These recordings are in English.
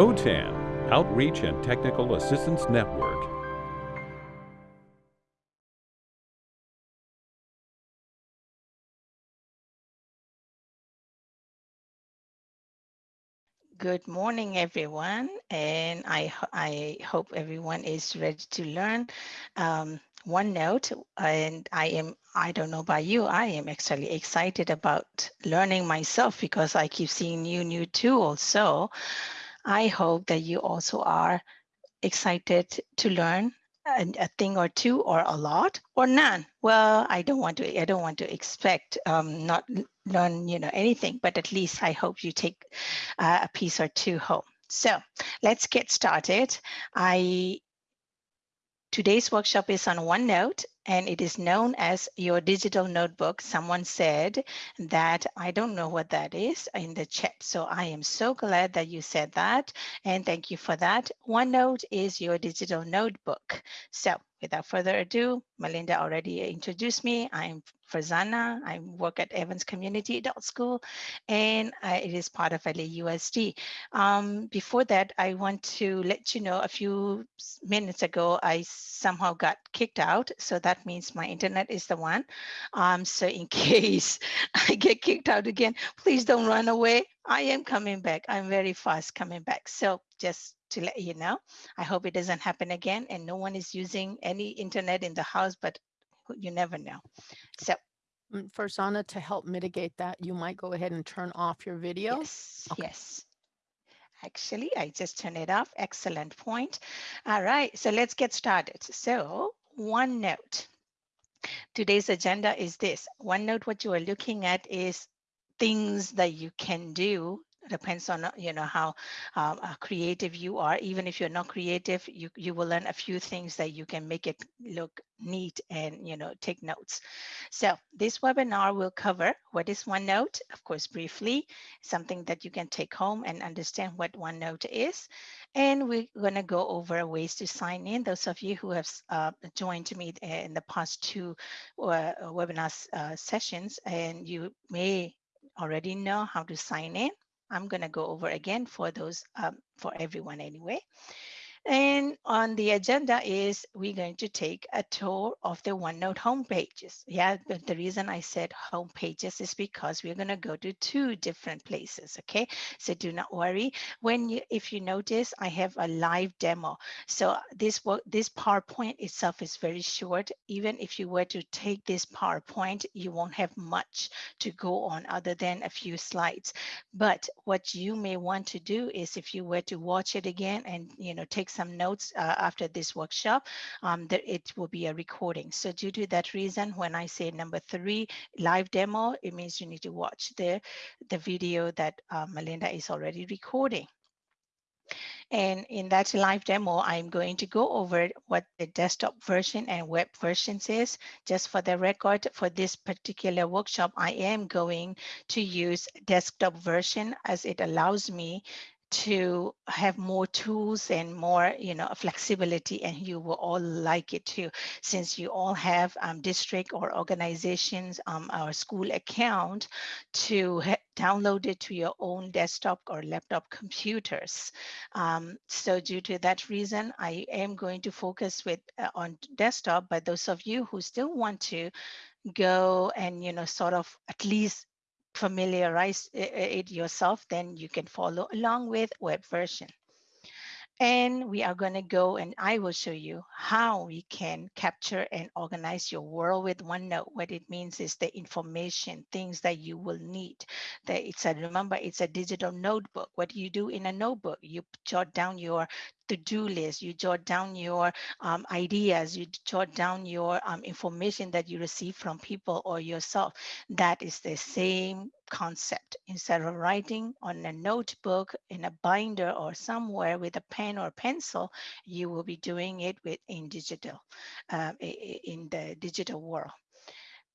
OTAN, Outreach and Technical Assistance Network. Good morning, everyone, and I, I hope everyone is ready to learn um, OneNote. And I am, I don't know about you, I am actually excited about learning myself because I keep seeing new, new tools. So I hope that you also are excited to learn a, a, thing or two or a lot or none. Well i don't want to i don't want to expect um, not learn you know anything but at least i hope you take uh, a piece or two home. So let's get started. I today's workshop is on onenote and it is known as your digital notebook. Someone said that I don't know what that is in the chat. So I am so glad that you said that. And thank you for that. OneNote is your digital notebook. So without further ado, Melinda already introduced me. I'm Farzana. I work at Evans Community Adult School, and uh, it is part of LAUSD. Um, before that, I want to let you know a few minutes ago, I somehow got kicked out. So that means my internet is the one. Um, so in case I get kicked out again, please don't run away. I am coming back. I'm very fast coming back. So just to let you know, I hope it doesn't happen again and no one is using any internet in the house, but you never know. So mm, Farzana to help mitigate that, you might go ahead and turn off your video. Yes, okay. yes. Actually, I just turned it off. Excellent point. All right, so let's get started. So OneNote. Today's agenda is this. OneNote, what you are looking at is things that you can do depends on uh, you know how um, uh, creative you are. Even if you're not creative you you will learn a few things that you can make it look neat and you know take notes. So this webinar will cover what is OneNote of course briefly something that you can take home and understand what OneNote is. And we're going to go over ways to sign in. Those of you who have uh, joined me in the past two uh, webinar uh, sessions and you may already know how to sign in I'm going to go over again for those, um, for everyone anyway. And on the agenda is we're going to take a tour of the OneNote homepages. Yeah, but the reason I said homepages is because we're going to go to two different places. Okay, so do not worry. When you, if you notice, I have a live demo. So this this PowerPoint itself is very short. Even if you were to take this PowerPoint, you won't have much to go on other than a few slides. But what you may want to do is if you were to watch it again and you know take some notes uh, after this workshop, um, that it will be a recording. So due to that reason, when I say number three, live demo, it means you need to watch the, the video that uh, Melinda is already recording. And in that live demo, I'm going to go over what the desktop version and web versions is. Just for the record, for this particular workshop, I am going to use desktop version as it allows me to have more tools and more you know flexibility and you will all like it too. Since you all have um, district or organizations um, or school account to download it to your own desktop or laptop computers. Um, so due to that reason I am going to focus with uh, on desktop but those of you who still want to go and you know sort of at least familiarize it yourself, then you can follow along with web version. And we are going to go and I will show you how we can capture and organize your world with OneNote. What it means is the information, things that you will need. That it's a remember, it's a digital notebook. What do you do in a notebook? You jot down your to-do list, you jot down your um, ideas, you jot down your um, information that you receive from people or yourself. That is the same concept. Instead of writing on a notebook in a binder or somewhere with a pen or pencil, you will be doing it with in digital, um, in the digital world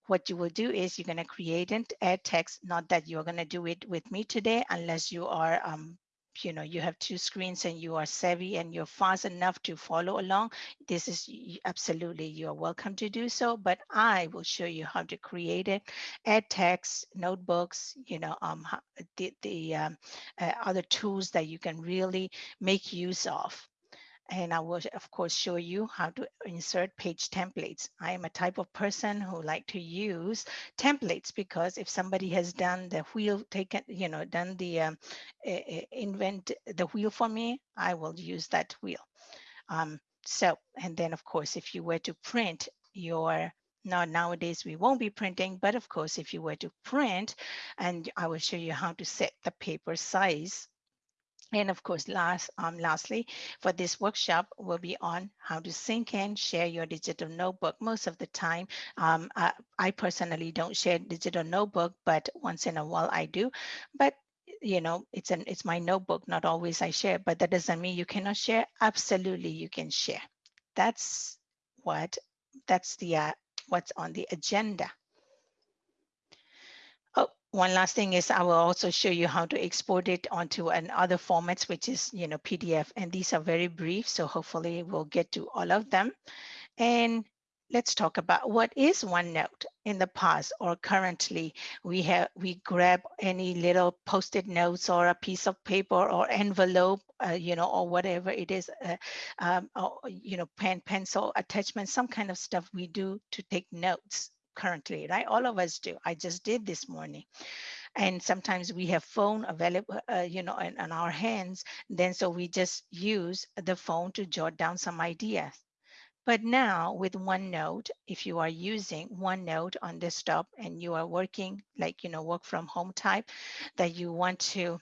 what you will do is you're going to create and add text not that you're going to do it with me today unless you are um, you know you have two screens and you are savvy and you're fast enough to follow along this is absolutely you're welcome to do so but i will show you how to create it. Add text notebooks you know um the, the um, uh, other tools that you can really make use of and I will, of course, show you how to insert page templates. I am a type of person who like to use templates because if somebody has done the wheel, taken, you know, done the um, invent the wheel for me, I will use that wheel. Um, so, and then of course, if you were to print your now nowadays we won't be printing, but of course, if you were to print, and I will show you how to set the paper size and of course, last, um, lastly, for this workshop will be on how to sync and share your digital notebook. Most of the time, um, uh, I personally don't share digital notebook, but once in a while I do. But you know, it's an it's my notebook. Not always I share, but that doesn't mean you cannot share. Absolutely, you can share. That's what that's the uh, what's on the agenda. One last thing is I will also show you how to export it onto an other formats, which is, you know, PDF. And these are very brief, so hopefully we'll get to all of them. And let's talk about what is OneNote in the past or currently. We have we grab any little post-it notes or a piece of paper or envelope, uh, you know, or whatever it is, uh, um, or, you know, pen, pencil, attachment, some kind of stuff we do to take notes currently, right? All of us do. I just did this morning. And sometimes we have phone available, uh, you know, in, in our hands. Then so we just use the phone to jot down some ideas. But now with OneNote, if you are using OneNote on desktop and you are working like, you know, work from home type, that you want to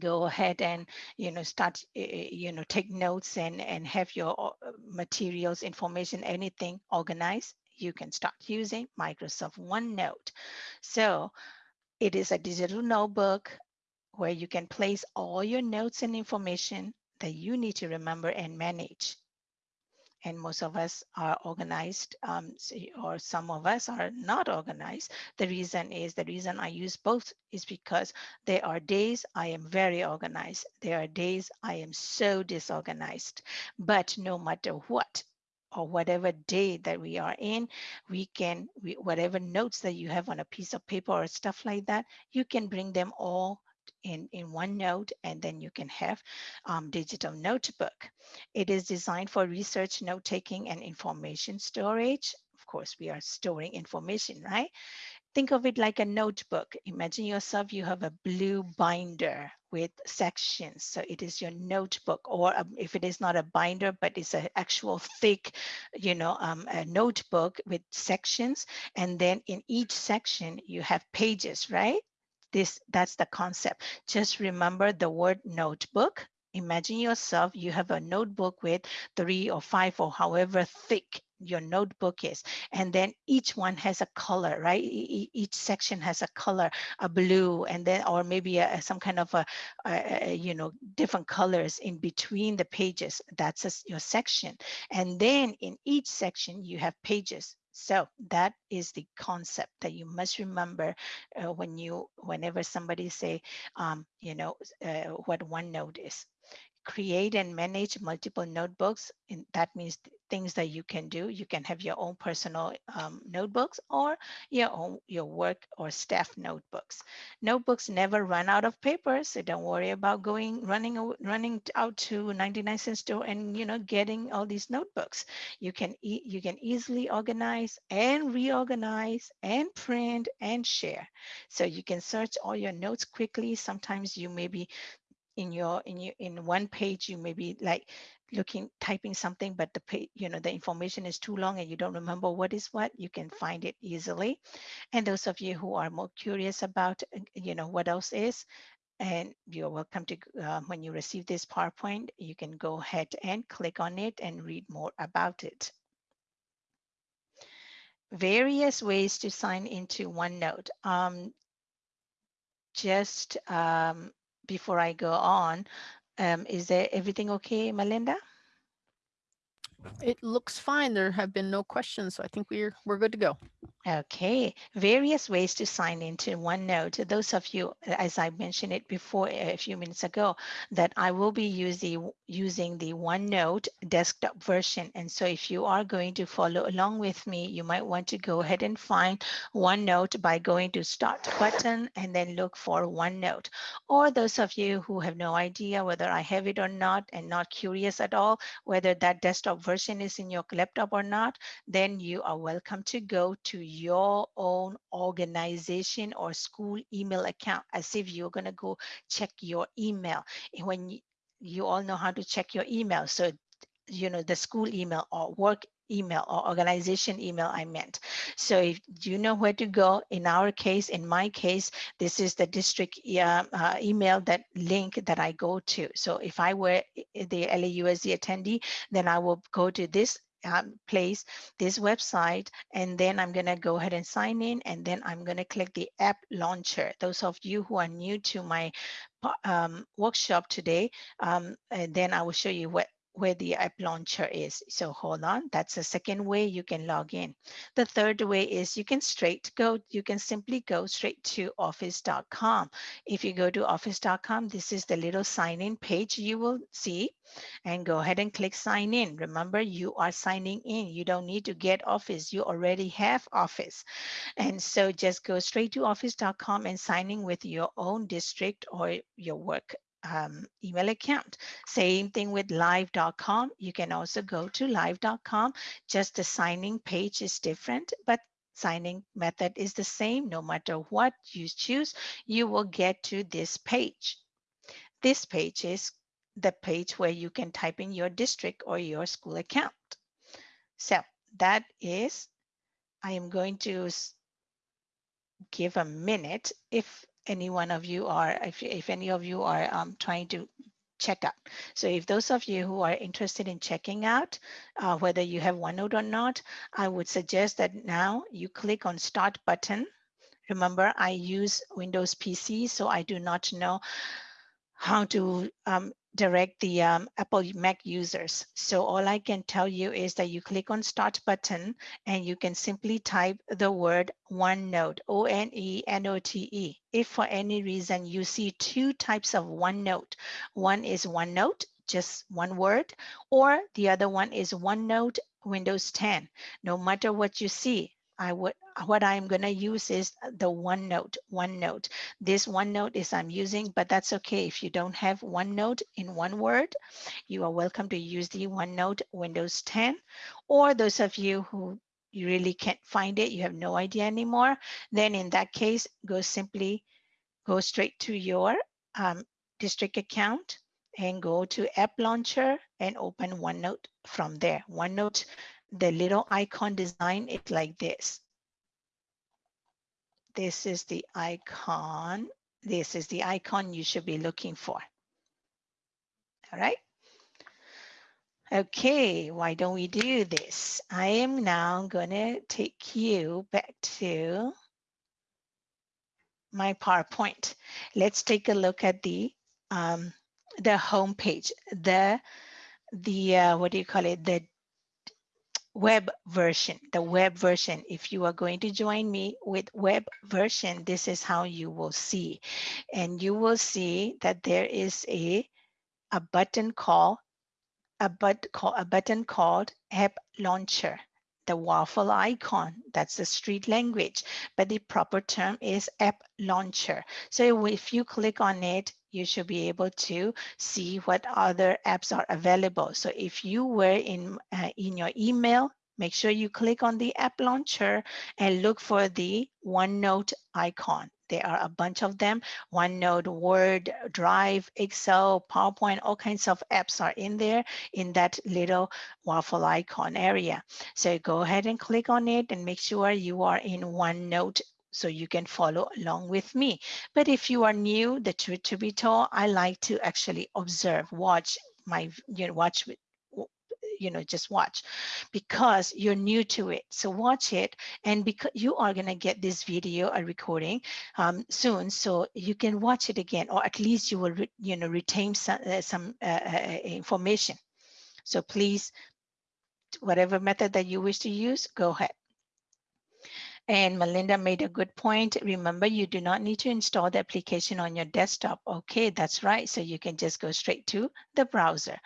go ahead and you know start uh, you know take notes and and have your uh, materials information anything organized you can start using Microsoft OneNote. So it is a digital notebook where you can place all your notes and information that you need to remember and manage. And most of us are organized, um, or some of us are not organized. The reason is the reason I use both is because there are days I am very organized. There are days I am so disorganized. But no matter what, or whatever day that we are in, we can, we, whatever notes that you have on a piece of paper or stuff like that, you can bring them all in, in OneNote and then you can have um, digital notebook. It is designed for research, note taking and information storage. Of course, we are storing information, right? Think of it like a notebook. Imagine yourself, you have a blue binder with sections. So it is your notebook, or um, if it is not a binder, but it's an actual thick, you know, um, a notebook with sections. And then in each section, you have pages, right? This That's the concept. Just remember the word notebook. Imagine yourself, you have a notebook with three or five or however thick your notebook is and then each one has a color right? E each section has a color a blue and then or maybe a, some kind of a, a, you know different colors in between the pages. That's a, your section. And then in each section you have pages. So that is the concept that you must remember uh, when you whenever somebody say um, you know uh, what OneNote is create and manage multiple notebooks. And that means things that you can do. You can have your own personal um, notebooks or your own your work or staff notebooks. Notebooks never run out of paper, so don't worry about going running running out to 99 cent store and you know getting all these notebooks. You can e you can easily organize and reorganize and print and share. So you can search all your notes quickly. Sometimes you may be in your in your in one page you may be like looking typing something but the you know the information is too long and you don't remember what is what you can find it easily and those of you who are more curious about uh, you know what else is and you're welcome to uh, when you receive this powerpoint you can go ahead and click on it and read more about it various ways to sign into OneNote. Um, just um, before I go on, um, is there everything okay, Melinda? It looks fine. There have been no questions, so I think we're we're good to go. Okay, various ways to sign into OneNote. Those of you, as I mentioned it before a few minutes ago, that I will be using using the OneNote desktop version. And so if you are going to follow along with me, you might want to go ahead and find OneNote by going to Start button and then look for OneNote. Or those of you who have no idea whether I have it or not and not curious at all whether that desktop version is in your laptop or not, then you are welcome to go to your own organization or school email account as if you're going to go check your email. When you, you all know how to check your email. So, you know, the school email or work email or organization email I meant. So if you know where to go, in our case, in my case, this is the district uh, uh, email that link that I go to. So if I were the LAUSD attendee, then I will go to this um, place, this website, and then I'm gonna go ahead and sign in, and then I'm gonna click the app launcher. Those of you who are new to my um, workshop today, um, and then I will show you what where the app launcher is. So hold on, that's the second way you can log in. The third way is you can straight go, you can simply go straight to office.com. If you go to office.com, this is the little sign in page you will see and go ahead and click sign in. Remember, you are signing in. You don't need to get Office. You already have Office. And so just go straight to office.com and sign in with your own district or your work um, email account. Same thing with live.com. You can also go to live.com. Just the signing page is different, but signing method is the same. No matter what you choose, you will get to this page. This page is the page where you can type in your district or your school account. So that is, I am going to give a minute if any one of you are, if, if any of you are um, trying to check out. So if those of you who are interested in checking out uh, whether you have OneNote or not, I would suggest that now you click on start button. Remember, I use Windows PC, so I do not know how to um, direct the um, Apple Mac users. So all I can tell you is that you click on start button and you can simply type the word OneNote, O-N-E-N-O-T-E. If for any reason you see two types of OneNote, one is OneNote, just one word, or the other one is OneNote Windows 10. No matter what you see, I would what I'm going to use is the OneNote, OneNote. This OneNote is I'm using, but that's okay. If you don't have OneNote in one word, you are welcome to use the OneNote Windows 10. Or those of you who you really can't find it, you have no idea anymore, then in that case, go simply go straight to your um, district account and go to App Launcher and open OneNote from there. OneNote, the little icon design is like this. This is the icon. This is the icon you should be looking for. All right. Okay, why don't we do this? I am now going to take you back to my PowerPoint. Let's take a look at the um, the home page, the the uh, what do you call it? The web version, the web version. If you are going to join me with web version, this is how you will see. And you will see that there is a, a button called a, but, call, a button called App Launcher the waffle icon. That's the street language, but the proper term is app launcher. So if you click on it, you should be able to see what other apps are available. So if you were in, uh, in your email, make sure you click on the app launcher and look for the OneNote icon. There are a bunch of them. OneNote, Word, Drive, Excel, PowerPoint, all kinds of apps are in there in that little waffle icon area. So go ahead and click on it and make sure you are in OneNote so you can follow along with me. But if you are new, the truth to be told, I like to actually observe, watch my, you know, watch you know just watch because you're new to it so watch it and because you are going to get this video a recording um, soon so you can watch it again or at least you will you know retain some, uh, some uh, uh, information so please whatever method that you wish to use, go ahead. And Melinda made a good point. Remember, you do not need to install the application on your desktop. Okay, that's right. So you can just go straight to the browser.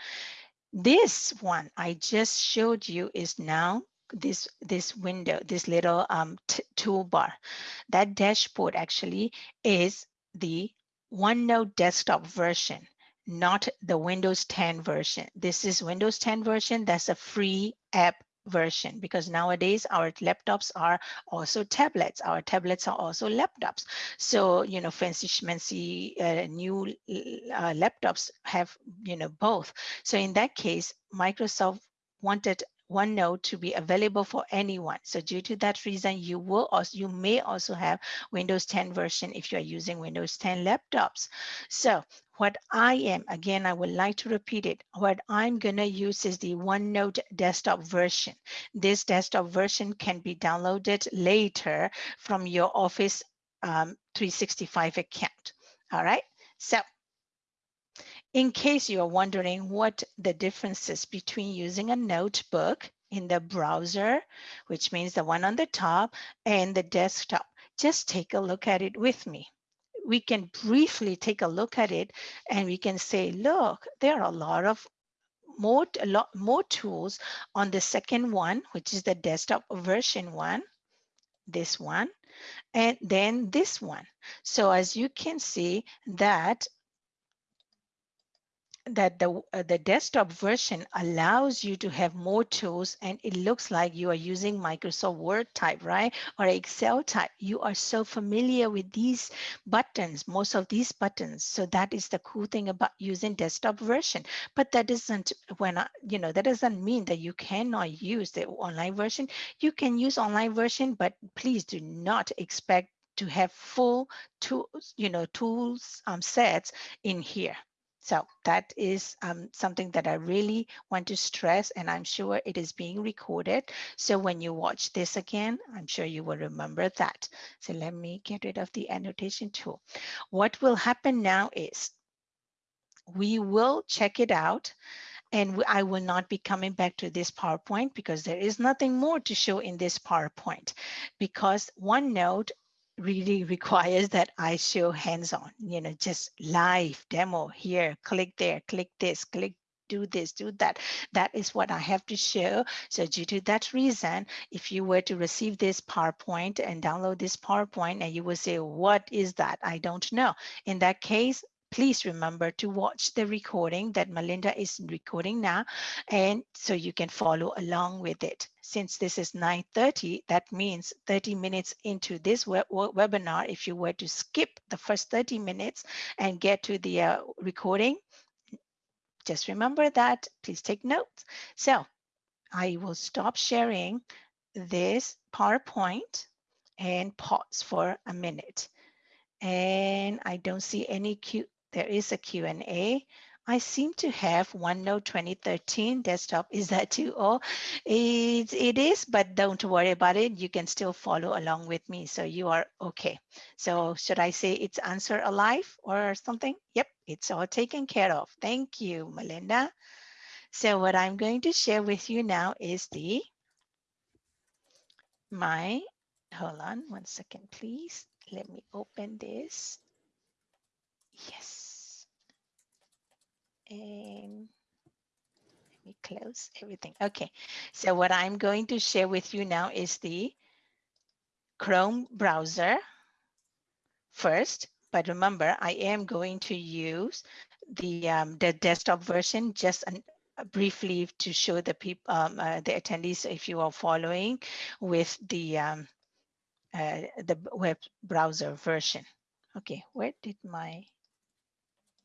This one I just showed you is now this this window, this little um, toolbar. That dashboard actually is the OneNote desktop version, not the Windows 10 version. This is Windows 10 version. That's a free app version because nowadays our laptops are also tablets. Our tablets are also laptops. So you know fancy schmancy uh, new uh, laptops have you know both. So in that case microsoft wanted OneNote to be available for anyone. So due to that reason, you will also you may also have Windows 10 version if you are using Windows 10 laptops. So what I am, again, I would like to repeat it. What I'm going to use is the OneNote desktop version. This desktop version can be downloaded later from your Office um, 365 account. All right. So in case you are wondering what the differences between using a notebook in the browser, which means the one on the top, and the desktop, just take a look at it with me we can briefly take a look at it and we can say, look, there are a lot of more, a lot more tools on the second one, which is the desktop version one, this one, and then this one. So as you can see that that the, uh, the desktop version allows you to have more tools and it looks like you are using Microsoft Word type, right? Or Excel type. You are so familiar with these buttons, most of these buttons. So that is the cool thing about using desktop version. But that doesn't, when I, you know, that doesn't mean that you cannot use the online version. You can use online version, but please do not expect to have full tools, you know, tools um, sets in here. So that is um, something that I really want to stress and I'm sure it is being recorded. So when you watch this again, I'm sure you will remember that. So let me get rid of the annotation tool. What will happen now is we will check it out and I will not be coming back to this PowerPoint because there is nothing more to show in this PowerPoint because OneNote really requires that I show hands-on, you know, just live demo here, click there, click this, click do this, do that. That is what I have to show. So due to that reason, if you were to receive this PowerPoint and download this PowerPoint and you will say, what is that? I don't know. In that case, please remember to watch the recording that Melinda is recording now, and so you can follow along with it. Since this is 9.30, that means 30 minutes into this web webinar, if you were to skip the first 30 minutes and get to the uh, recording, just remember that, please take notes. So I will stop sharing this PowerPoint and pause for a minute. And I don't see any Q there is a Q&A. I seem to have OneNote 2013 desktop. Is that too old? It, it is, but don't worry about it. You can still follow along with me. So you are okay. So should I say it's answer alive or something? Yep, it's all taken care of. Thank you, Melinda. So what I'm going to share with you now is the my, hold on one second, please. Let me open this. Yes and let me close everything. Okay, so what I'm going to share with you now is the Chrome browser first, but remember I am going to use the um, the desktop version just an, uh, briefly to show the people um, uh, the attendees if you are following with the um, uh, the web browser version. Okay, where did my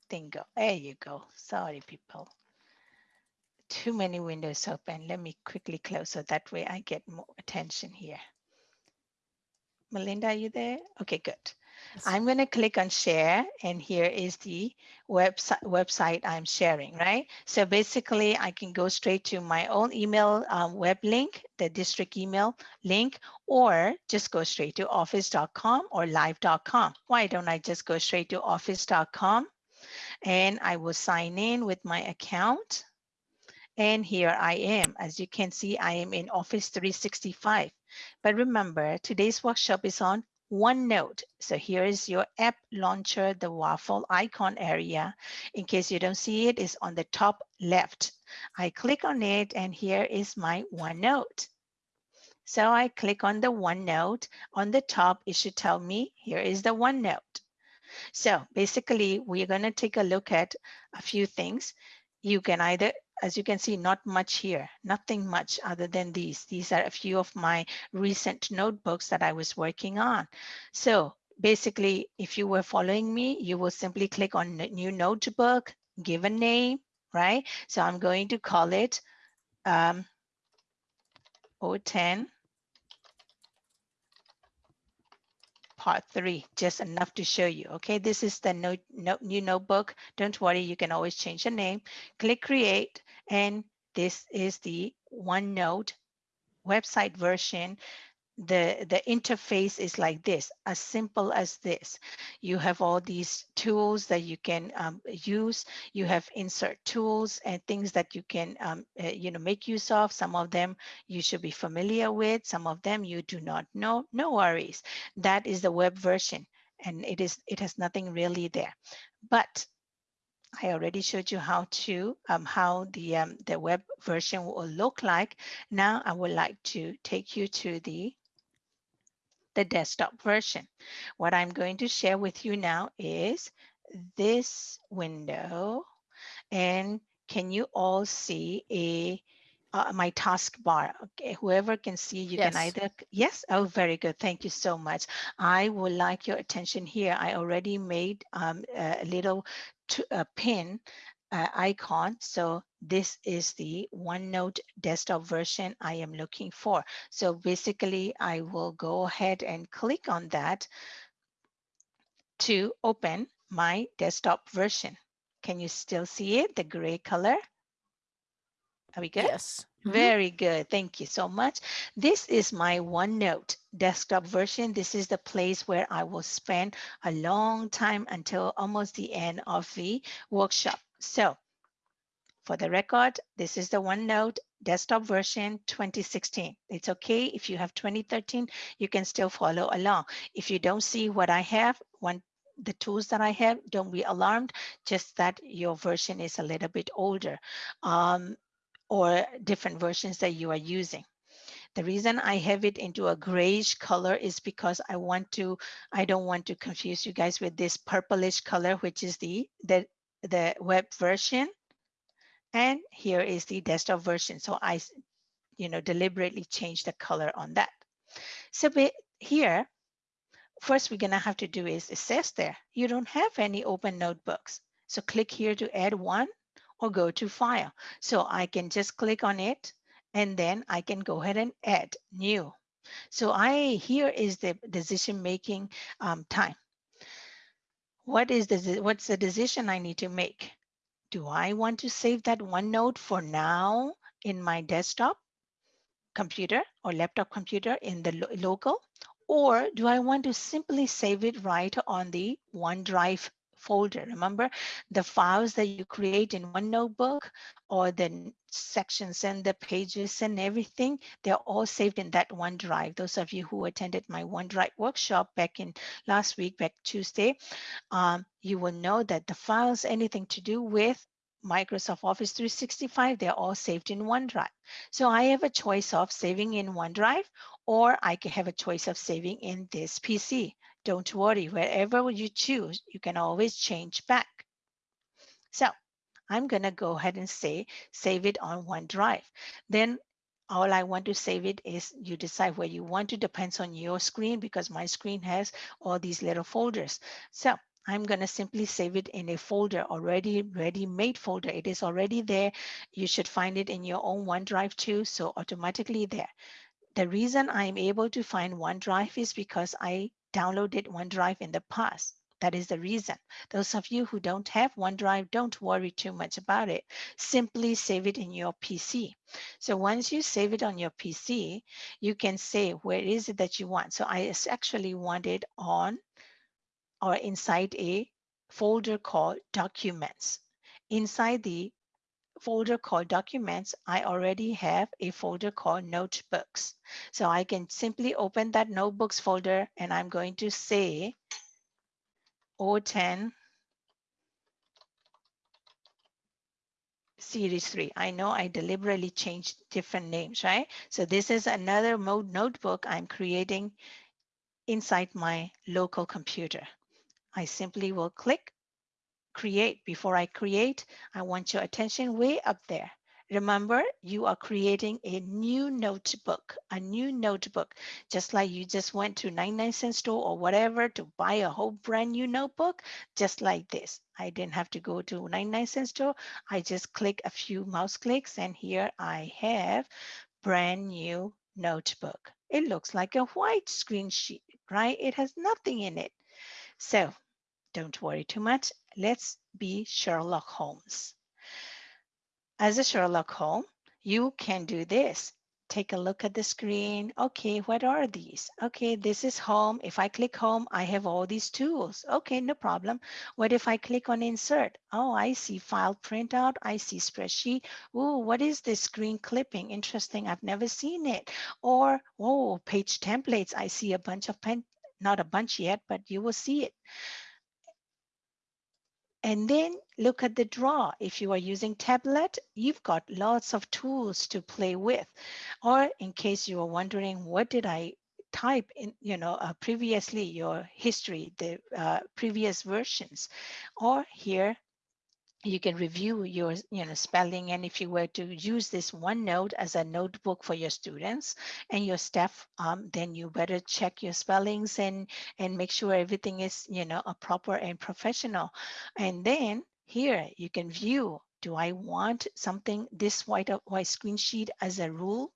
thing go. There you go. Sorry, people. Too many windows open. Let me quickly close so that way I get more attention here. Melinda, are you there? Okay, good. Yes. I'm going to click on share and here is the website website I'm sharing, right? So basically I can go straight to my own email um, web link, the district email link, or just go straight to office.com or live.com. Why don't I just go straight to office.com and I will sign in with my account. And here I am. As you can see, I am in Office 365. But remember, today's workshop is on OneNote. So here is your app launcher, the waffle icon area. In case you don't see it, it, is on the top left. I click on it and here is my OneNote. So I click on the OneNote. On the top, it should tell me here is the OneNote. So basically, we're going to take a look at a few things. You can either as you can see, not much here, nothing much other than these. These are a few of my recent notebooks that I was working on. So basically, if you were following me, you will simply click on new notebook, give a name, right? So I'm going to call it um, 010 part three, just enough to show you. Okay, this is the note, note, new notebook. Don't worry, you can always change the name. Click create, and this is the OneNote website version the the interface is like this as simple as this. You have all these tools that you can um, use. You have insert tools and things that you can um, uh, you know make use of. Some of them you should be familiar with. Some of them you do not know. No worries. That is the web version and it is it has nothing really there. But I already showed you how to um, how the um, the web version will look like. Now I would like to take you to the the desktop version. What I'm going to share with you now is this window. And can you all see a uh, my taskbar. Okay, whoever can see, you Yes. can either, yes, oh, very good. Thank you so much. I would like your attention here. I already made um, a little t- a pin uh, icon. So this is the OneNote desktop version I am looking for. So basically, I will go ahead and click on that to open my desktop version. Can you still see it, the gray color? Are we good? Yes. Mhm. Very good. Thank you so much. This is my OneNote desktop version. This is the place where I will spend a long time until almost the end of the workshop. So for the record, this is the OneNote desktop version 2016. It's okay if you have 2013, you can still follow along. If you don't see what I have, one the tools that I have, don't be alarmed, just that your version is a little bit older. Um, or different versions that you are using. The reason I have it into a grayish color is because I want to, I don't want to confuse you guys with this purplish color, which is the, the, the web version. And here is the desktop version. So I, you know, deliberately change the color on that. So here, first we're gonna have to do is assess there. You don't have any open notebooks. So click here to add one or go to file. So I can just click on it and then I can go ahead and add new. So I here is the decision making um, time. What is the what's the decision I need to make? Do I want to save that OneNote for now in my desktop computer or laptop computer in the lo local? Or do I want to simply save it right on the OneDrive folder. Remember the files that you create in one notebook or the sections and the pages and everything, they're all saved in that OneDrive. Those of you who attended my OneDrive workshop back in last week, back Tuesday, um, you will know that the files, anything to do with Microsoft Office 365, they're all saved in OneDrive. So I have a choice of saving in OneDrive or I can have a choice of saving in this PC. Don't worry, wherever you choose, you can always change back. So I'm gonna go ahead and say, save it on OneDrive. Then all I want to save it is you decide where you want to, depends on your screen because my screen has all these little folders. So I'm going to simply save it in a folder already ready-made folder. It is already there. You should find it in your own OneDrive too. So automatically there. The reason I'm able to find OneDrive is because I downloaded OneDrive in the past. That is the reason. Those of you who don't have OneDrive, don't worry too much about it. Simply save it in your PC. So once you save it on your PC, you can say where is it that you want. So I actually want it on or inside a folder called documents. Inside the folder called documents, I already have a folder called notebooks. So I can simply open that notebooks folder and I'm going to say OTAN series 3. I know I deliberately changed different names, right? So this is another mode notebook I'm creating inside my local computer. I simply will click create. Before I create, I want your attention way up there. Remember, you are creating a new notebook, a new notebook, just like you just went to 99 cent store or whatever to buy a whole brand new notebook, just like this. I didn't have to go to 99 cent store. I just click a few mouse clicks and here I have brand new notebook. It looks like a white screen sheet, right? It has nothing in it. So don't worry too much. Let's be Sherlock Holmes. As a Sherlock Holmes, you can do this. Take a look at the screen. Okay, what are these? Okay, this is home. If I click home, I have all these tools. Okay, no problem. What if I click on insert? Oh, I see file printout. I see spreadsheet. Oh, what is this screen clipping? Interesting. I've never seen it. Or, oh, page templates. I see a bunch of pen, not a bunch yet, but you will see it. And then look at the draw. If you are using tablet, you've got lots of tools to play with. Or in case you are wondering, what did I type in, you know, uh, previously your history, the uh, previous versions. Or here, you can review your you know spelling and if you were to use this OneNote as a notebook for your students and your staff um, then you better check your spellings and and make sure everything is you know a proper and professional. And then here you can view do I want something this white uh, white screen sheet as a rule?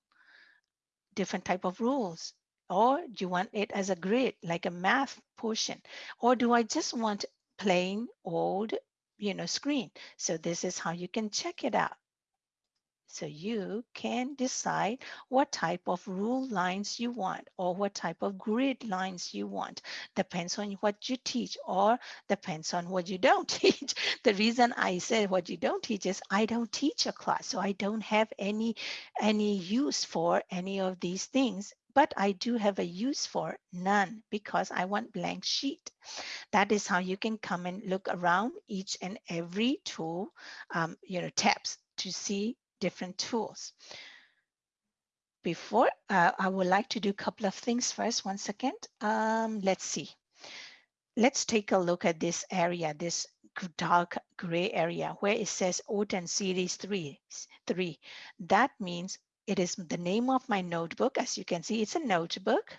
Different type of rules. Or do you want it as a grid like a math portion? Or do I just want plain old you know, screen. So this is how you can check it out. So you can decide what type of rule lines you want or what type of grid lines you want. Depends on what you teach or depends on what you don't teach. The reason I said what you don't teach is I don't teach a class. So I don't have any, any use for any of these things but I do have a use for none because I want blank sheet. That is how you can come and look around each and every tool, um, you know, tabs to see different tools. Before, uh, I would like to do a couple of things first. One second. Um, let's see. Let's take a look at this area, this dark gray area where it says OTAN series three, three. That means it is the name of my notebook. As you can see, it's a notebook.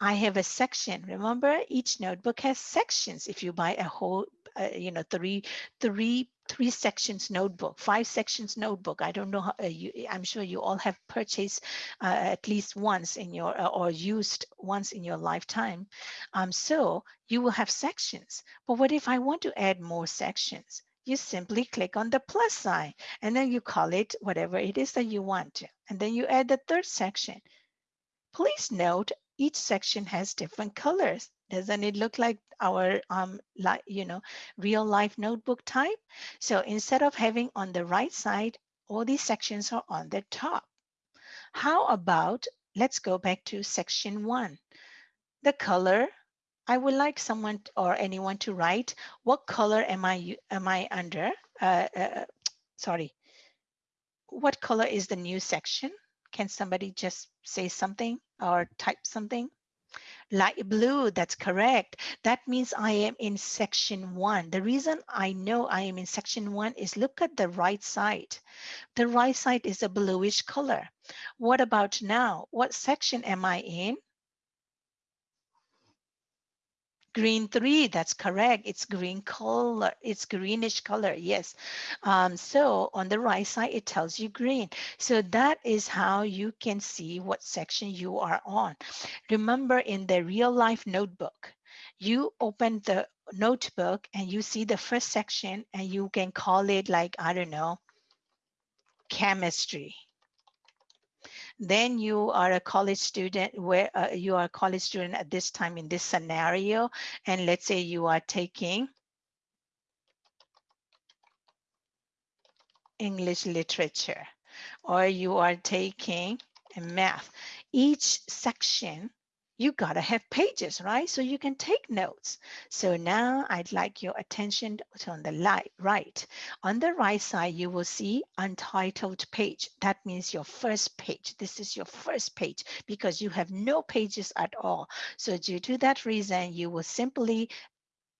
I have a section. Remember, each notebook has sections. If you buy a whole, uh, you know, three, three, three sections notebook, five sections notebook. I don't know how, uh, you, I'm sure you all have purchased uh, at least once in your, uh, or used once in your lifetime. Um, so you will have sections. But what if I want to add more sections? You simply click on the plus sign and then you call it whatever it is that you want to. And then you add the third section. Please note each section has different colors. Doesn't it look like our, um, you know, real life notebook type? So instead of having on the right side, all these sections are on the top. How about, let's go back to section one. The color I would like someone or anyone to write what color am I am I under? Uh, uh, sorry, what color is the new section? Can somebody just say something or type something? Light blue, that's correct. That means I am in section one. The reason I know I am in section one is look at the right side. The right side is a bluish color. What about now? What section am I in? Green three, that's correct. It's green color. It's greenish color, yes. Um, so on the right side, it tells you green. So that is how you can see what section you are on. Remember in the real life notebook, you open the notebook and you see the first section and you can call it like, I don't know, chemistry then you are a college student where uh, you are a college student at this time in this scenario. And let's say you are taking English literature or you are taking math, each section you gotta have pages, right? So you can take notes. So now I'd like your attention to on the light, right. On the right side, you will see untitled page. That means your first page. This is your first page because you have no pages at all. So due to that reason, you will simply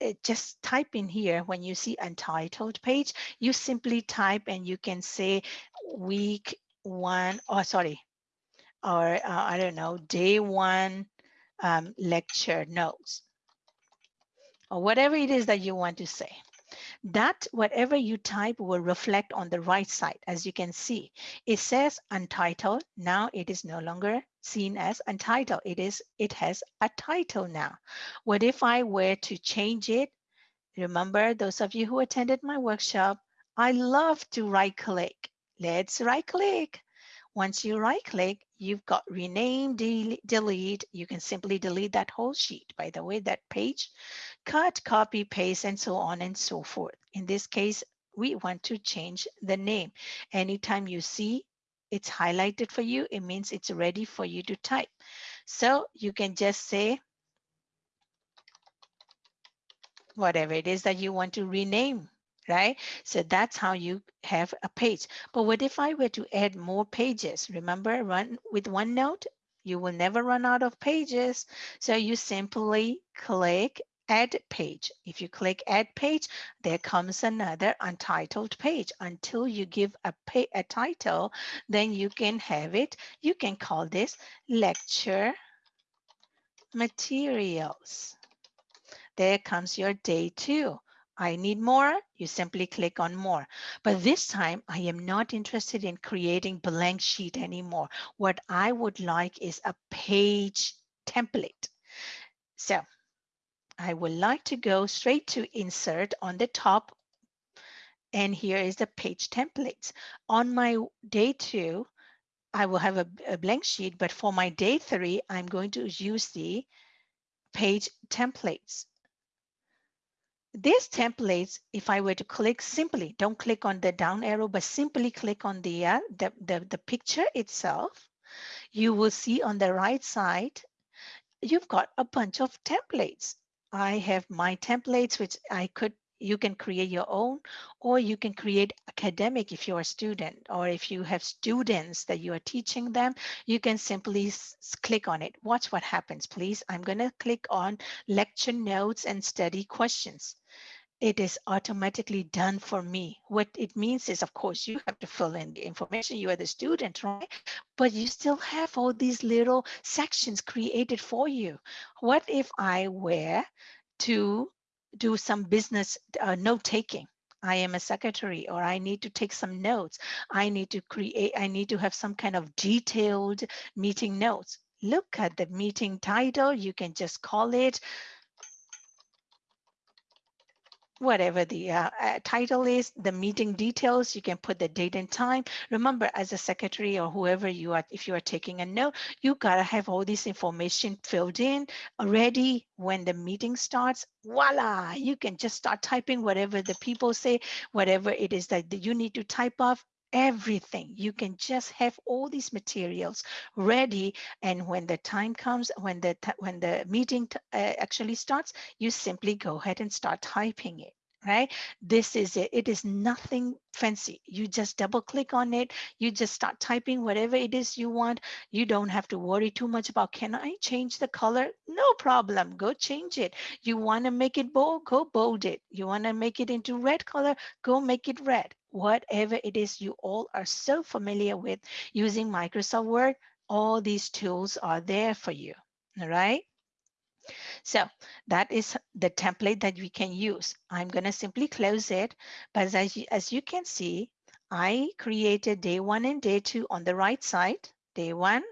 uh, just type in here when you see untitled page, you simply type and you can say week one, or oh, sorry, or uh, I don't know, day one um, lecture notes or whatever it is that you want to say. That whatever you type will reflect on the right side. As you can see, it says untitled. Now it is no longer seen as untitled. It is, it has a title now. What if I were to change it? Remember those of you who attended my workshop, I love to right click. Let's right click. Once you right click, you've got rename, delete. You can simply delete that whole sheet, by the way, that page, cut, copy, paste, and so on and so forth. In this case, we want to change the name. Anytime you see it's highlighted for you, it means it's ready for you to type. So you can just say whatever it is that you want to rename right? So that's how you have a page. But what if I were to add more pages? Remember, run with OneNote, you will never run out of pages. So you simply click add page. If you click add page, there comes another untitled page until you give a, pay, a title, then you can have it. You can call this lecture materials. There comes your day two. I need more, you simply click on more. But this time I am not interested in creating blank sheet anymore. What I would like is a page template. So I would like to go straight to insert on the top. And here is the page templates. On my day two, I will have a, a blank sheet, but for my day three, I'm going to use the page templates. These templates, if I were to click simply, don't click on the down arrow, but simply click on the, uh, the, the, the picture itself, you will see on the right side, you've got a bunch of templates. I have my templates, which I could you can create your own or you can create academic if you're a student or if you have students that you are teaching them you can simply click on it watch what happens please i'm going to click on lecture notes and study questions it is automatically done for me. What it means is, of course, you have to fill in the information. You are the student, right? But you still have all these little sections created for you. What if I were to do some business uh, note taking. I am a secretary or I need to take some notes. I need to create, I need to have some kind of detailed meeting notes. Look at the meeting title. You can just call it whatever the uh, uh, title is, the meeting details, you can put the date and time. Remember, as a secretary or whoever you are, if you are taking a note, you gotta have all this information filled in already when the meeting starts. Voila, you can just start typing whatever the people say, whatever it is that you need to type off everything. You can just have all these materials ready. And when the time comes, when the, when the meeting uh, actually starts, you simply go ahead and start typing it right? This is it. It is nothing fancy. You just double click on it. You just start typing whatever it is you want. You don't have to worry too much about, can I change the color? No problem. Go change it. You want to make it bold? Go bold it. You want to make it into red color? Go make it red. Whatever it is you all are so familiar with using Microsoft Word, all these tools are there for you. All right. So that is the template that we can use. I'm going to simply close it. But as you, as you can see, I created day one and day two on the right side. Day one,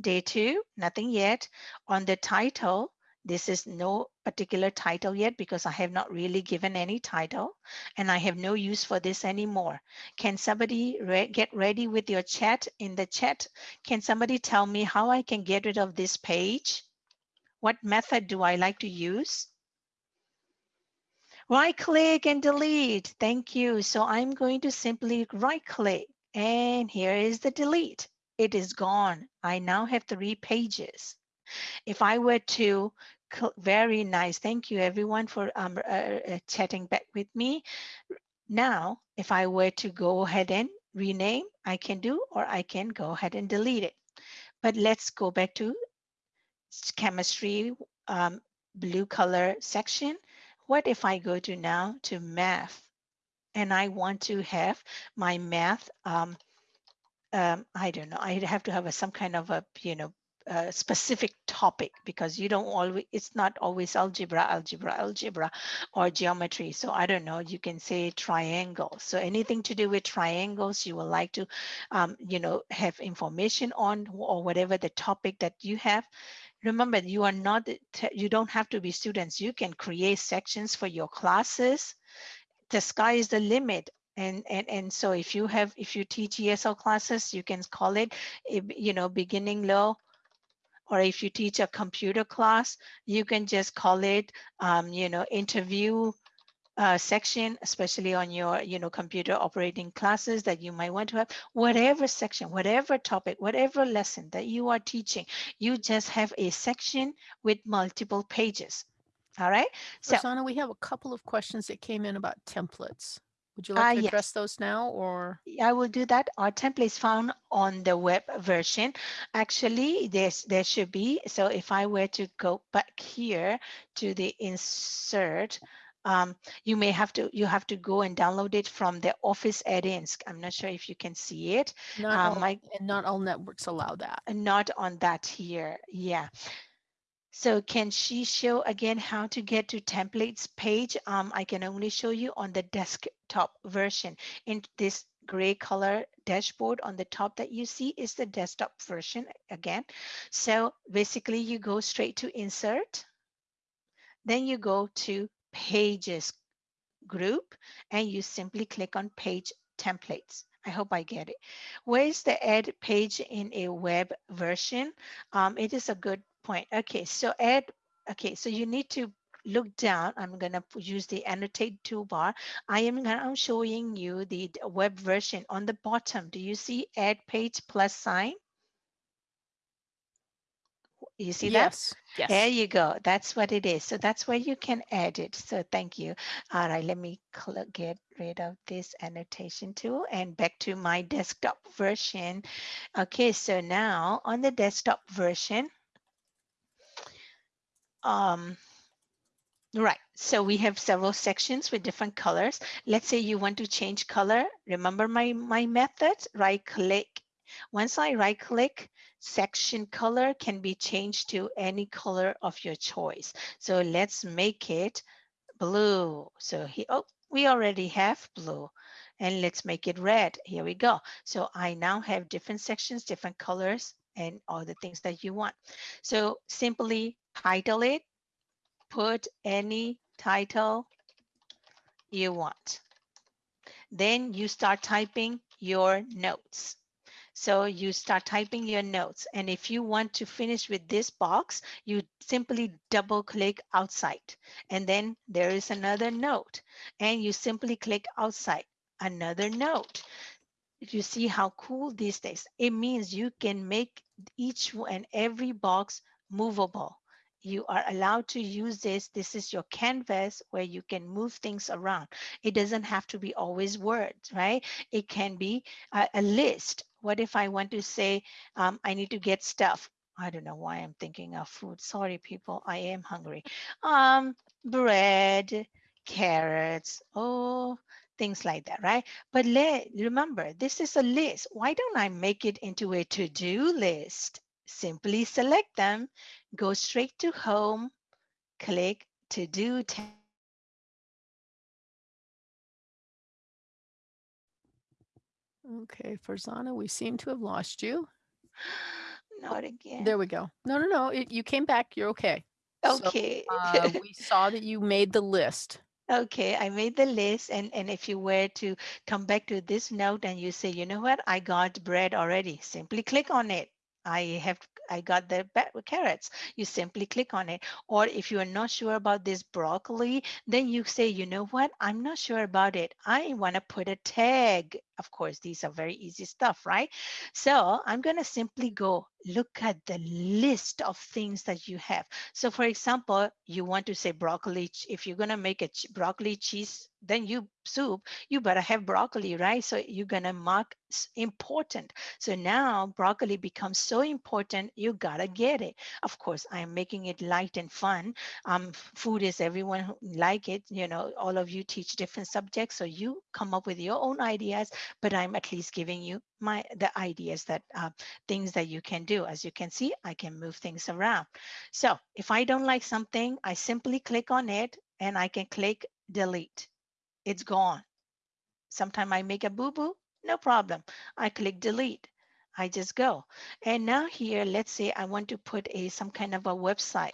day two, nothing yet. On the title, this is no particular title yet because I have not really given any title and I have no use for this anymore. Can somebody re get ready with your chat in the chat? Can somebody tell me how I can get rid of this page? What method do I like to use? Right click and delete. Thank you. So I'm going to simply right click and here is the delete. It is gone. I now have three pages. If I were to, very nice. Thank you everyone for um, uh, uh, chatting back with me. Now, if I were to go ahead and rename, I can do, or I can go ahead and delete it. But let's go back to chemistry um, blue color section. What if I go to now to math and I want to have my math, um, um, I don't know, I have to have a, some kind of a, you know, a specific topic because you don't always, it's not always algebra, algebra, algebra or geometry. So I don't know, you can say triangle. So anything to do with triangles you would like to, um, you know, have information on or whatever the topic that you have, remember you are not you don't have to be students. You can create sections for your classes. The sky is the limit. And and and so if you have if you teach esl classes you can call it eh, you know beginning low. Or if you teach a computer class you can just call it um, you know interview uh, section, especially on your, you know, computer operating classes that you might want to have, whatever section, whatever topic, whatever lesson that you are teaching, you just have a section with multiple pages. All right. So, Rosanna, we have a couple of questions that came in about templates. Would you like uh, to address yes. those now or? I will do that. Our template is found on the web version. Actually, there's, there should be. So if I were to go back here to the insert, um, you may have to you have to go and download it from the office add-ins i'm not sure if you can see it. Not um, all, my, and not all networks allow that. Not on that here yeah. So can she show again how to get to templates page? Um, i can only show you on the desktop version. In this gray color dashboard on the top that you see is the desktop version again. So basically you go straight to insert. Then you go to pages group and you simply click on page templates. I hope I get it. Where is the add page in a web version? Um, it is a good point. Okay, so add, okay, so you need to look down. I'm gonna use the annotate toolbar. I am now showing you the web version on the bottom. Do you see add page plus sign? You see yes, that? Yes. There you go. That's what it is. So that's where you can add it. So thank you. All right, let me get rid of this annotation tool and back to my desktop version. Okay, so now on the desktop version, um, Right, so we have several sections with different colors. Let's say you want to change color. Remember my, my method, right click. Once I right click, section color can be changed to any color of your choice. So let's make it blue. So he, oh, we already have blue and let's make it red. Here we go. So I now have different sections, different colors and all the things that you want. So simply title it, put any title you want. Then you start typing your notes. So you start typing your notes. And if you want to finish with this box, you simply double click outside. And then there is another note. And you simply click outside, another note. You see how cool these days. It means you can make each and every box movable you are allowed to use this. This is your canvas where you can move things around. It doesn't have to be always words, right? It can be a, a list. What if I want to say, um, I need to get stuff? I don't know why I'm thinking of food. Sorry, people, I am hungry. Um, bread, carrots, oh, things like that, right? But let, remember, this is a list. Why don't I make it into a to-do list? Simply select them, go straight to home, click to do Okay, Farzana, we seem to have lost you. Not again. There we go. No, no, no. It, you came back. You're okay. Okay. So, uh, we saw that you made the list. Okay, I made the list and, and if you were to come back to this note and you say, you know what, I got bread already, simply click on it. I have I got the carrots. You simply click on it. Or if you are not sure about this broccoli, then you say, you know what? I'm not sure about it. I want to put a tag. Of course, these are very easy stuff, right? So I'm going to simply go look at the list of things that you have. So for example, you want to say broccoli. If you're going to make a broccoli cheese, then you soup, you better have broccoli, right? So you're going to mark important. So now broccoli becomes so important, you gotta get it. Of course, I'm making it light and fun. Um, food is everyone like it. You know, all of you teach different subjects, so you come up with your own ideas. But I'm at least giving you my the ideas that uh, things that you can do. As you can see, I can move things around. So if I don't like something, I simply click on it and I can click delete. It's gone. Sometime I make a boo-boo, no problem. I click delete. I just go. And now here, let's say I want to put a some kind of a website.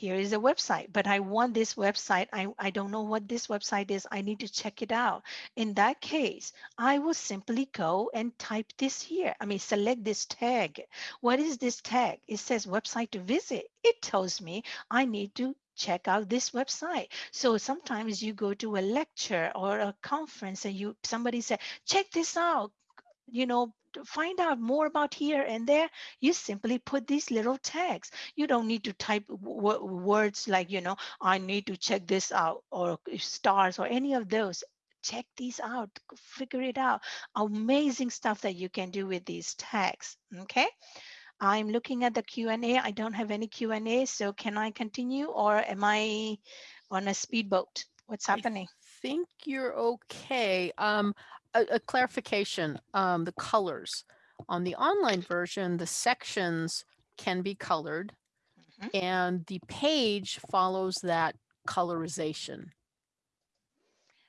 Here is a website, but I want this website. I, I don't know what this website is. I need to check it out. In that case, I will simply go and type this here. I mean, select this tag. What is this tag? It says website to visit. It tells me I need to check out this website. So sometimes you go to a lecture or a conference and you somebody said, check this out you know, find out more about here and there, you simply put these little tags. You don't need to type words like, you know, I need to check this out or stars or any of those. Check these out, figure it out. Amazing stuff that you can do with these tags. Okay. I'm looking at the Q&A. I don't have any Q&A, so can I continue or am I on a speedboat? What's I happening? think you're okay. Um, a, a clarification, um, the colors. On the online version, the sections can be colored Mhm. and the page follows that colorization.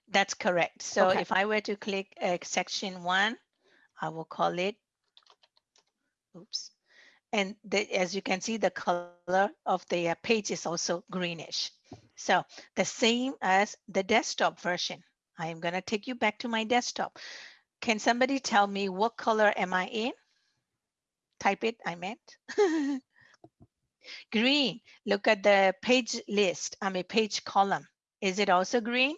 That's correct. So Okay. if I were to click uh, section one, I will call it, oops. And the, as you can see, the color of the uh, page is also greenish. So the same as the desktop version. I am going to take you back to my desktop. Can somebody tell me what color am I in? Type it, I meant. green. Look at the page list, I'm a page column. Is it also green?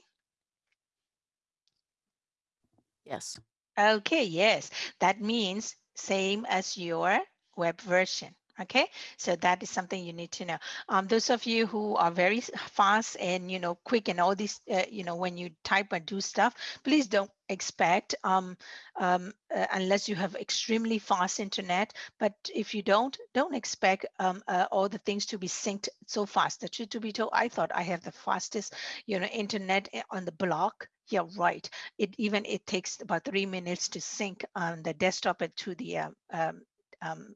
Yes. Okay, yes, that means same as your web version. Okay, so that is something you need to know. Um, those of you who are very fast and you know quick and all these, uh, you know, when you type and do stuff, please don't expect um, um, uh, unless you have extremely fast internet. But if you don't, don't expect um, uh, all the things to be synced so fast. The truth to be told, I thought I have the fastest, you know, internet eh, on the block. Yeah, right it even it takes about three minutes to sync on the desktop to the um, um, um,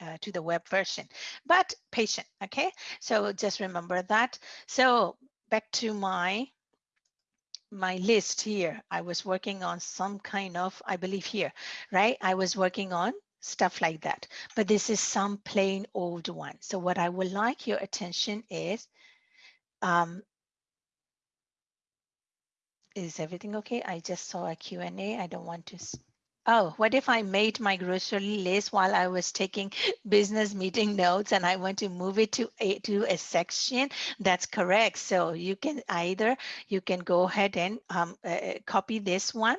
uh, to the web version but patient okay so just remember that so back to my my list here i was working on some kind of i believe here right i was working on stuff like that but this is some plain old one so what i would like your attention is um, Is everything okay? I just saw a Q&A. I don't want to. Oh, what if I made my grocery list while I was taking business meeting notes and I want to move it to a, to a section? That's correct. So you can either, you can go ahead and um, uh, uh, copy this one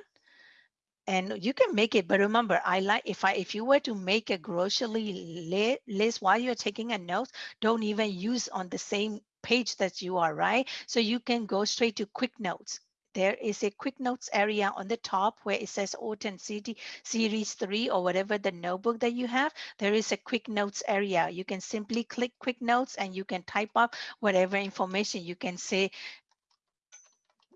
and you can make it but remember i like if i if you were to make a grocery li- list while you're taking a note don't even use on the same page that you are right so you can go straight to quick notes there is a quick notes area on the top where it says OTAN City Series 3 or whatever the notebook that you have. There is a quick notes area. You can simply click quick notes and you can type up whatever information. You can say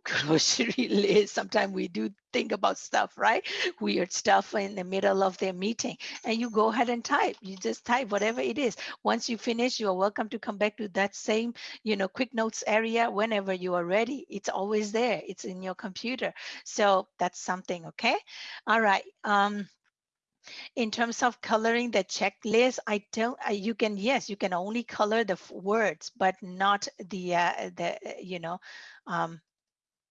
grocery list. Sometimes we do think about stuff, right? Weird stuff in the middle of their meeting. And you go ahead and type. You just type whatever it is. Once you finish, you are welcome to come back to that same, you know, quick notes area whenever you are ready. It's always there. It's in your computer. So that's something, okay? All right. Um, in terms of coloring the checklist, I don't, you can, yes, you can only color the words, but not the, uh, the, uh, you know, um,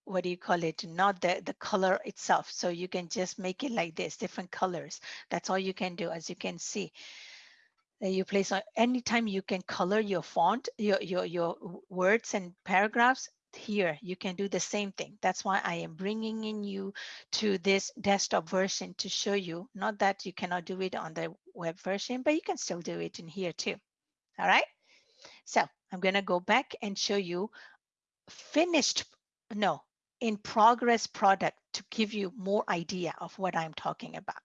what do you call it? Not the the color itself. So you can just make it like this different colors. That's all you can do as you can see. You place on anytime you can color your font your your your words and paragraphs here you can do the same thing. That's why i am bringing in you to this desktop version to show you. Not that you cannot do it on the web version but you can still do it in here too. All right? So i'm going to go back and show you finished no in progress product to give you more idea of what I'm talking about.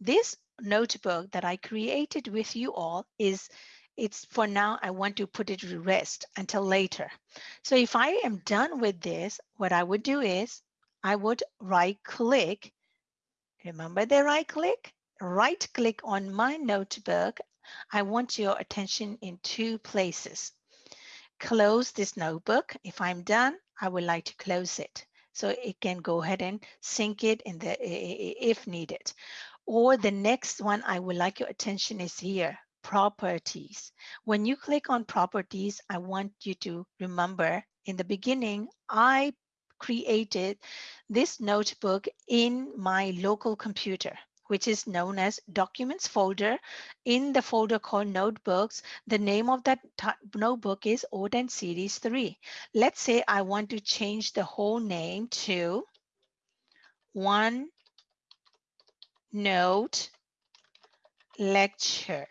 This notebook that I created with you all is it's for now, I want to put it to rest until later. So if I am done with this, what I would do is I would right click. Remember the right click? Right click on my notebook. I want your attention in two places. Close this notebook. If I'm done, I would like to close it so it can go ahead and sync it in the if needed. Or the next one I would like your attention is here, properties. When you click on properties, I want you to remember in the beginning, I created this notebook in my local computer which is known as documents folder. In the folder called notebooks, the name of that notebook is OTAN series 3. Let's say I want to change the whole name to one note lecture.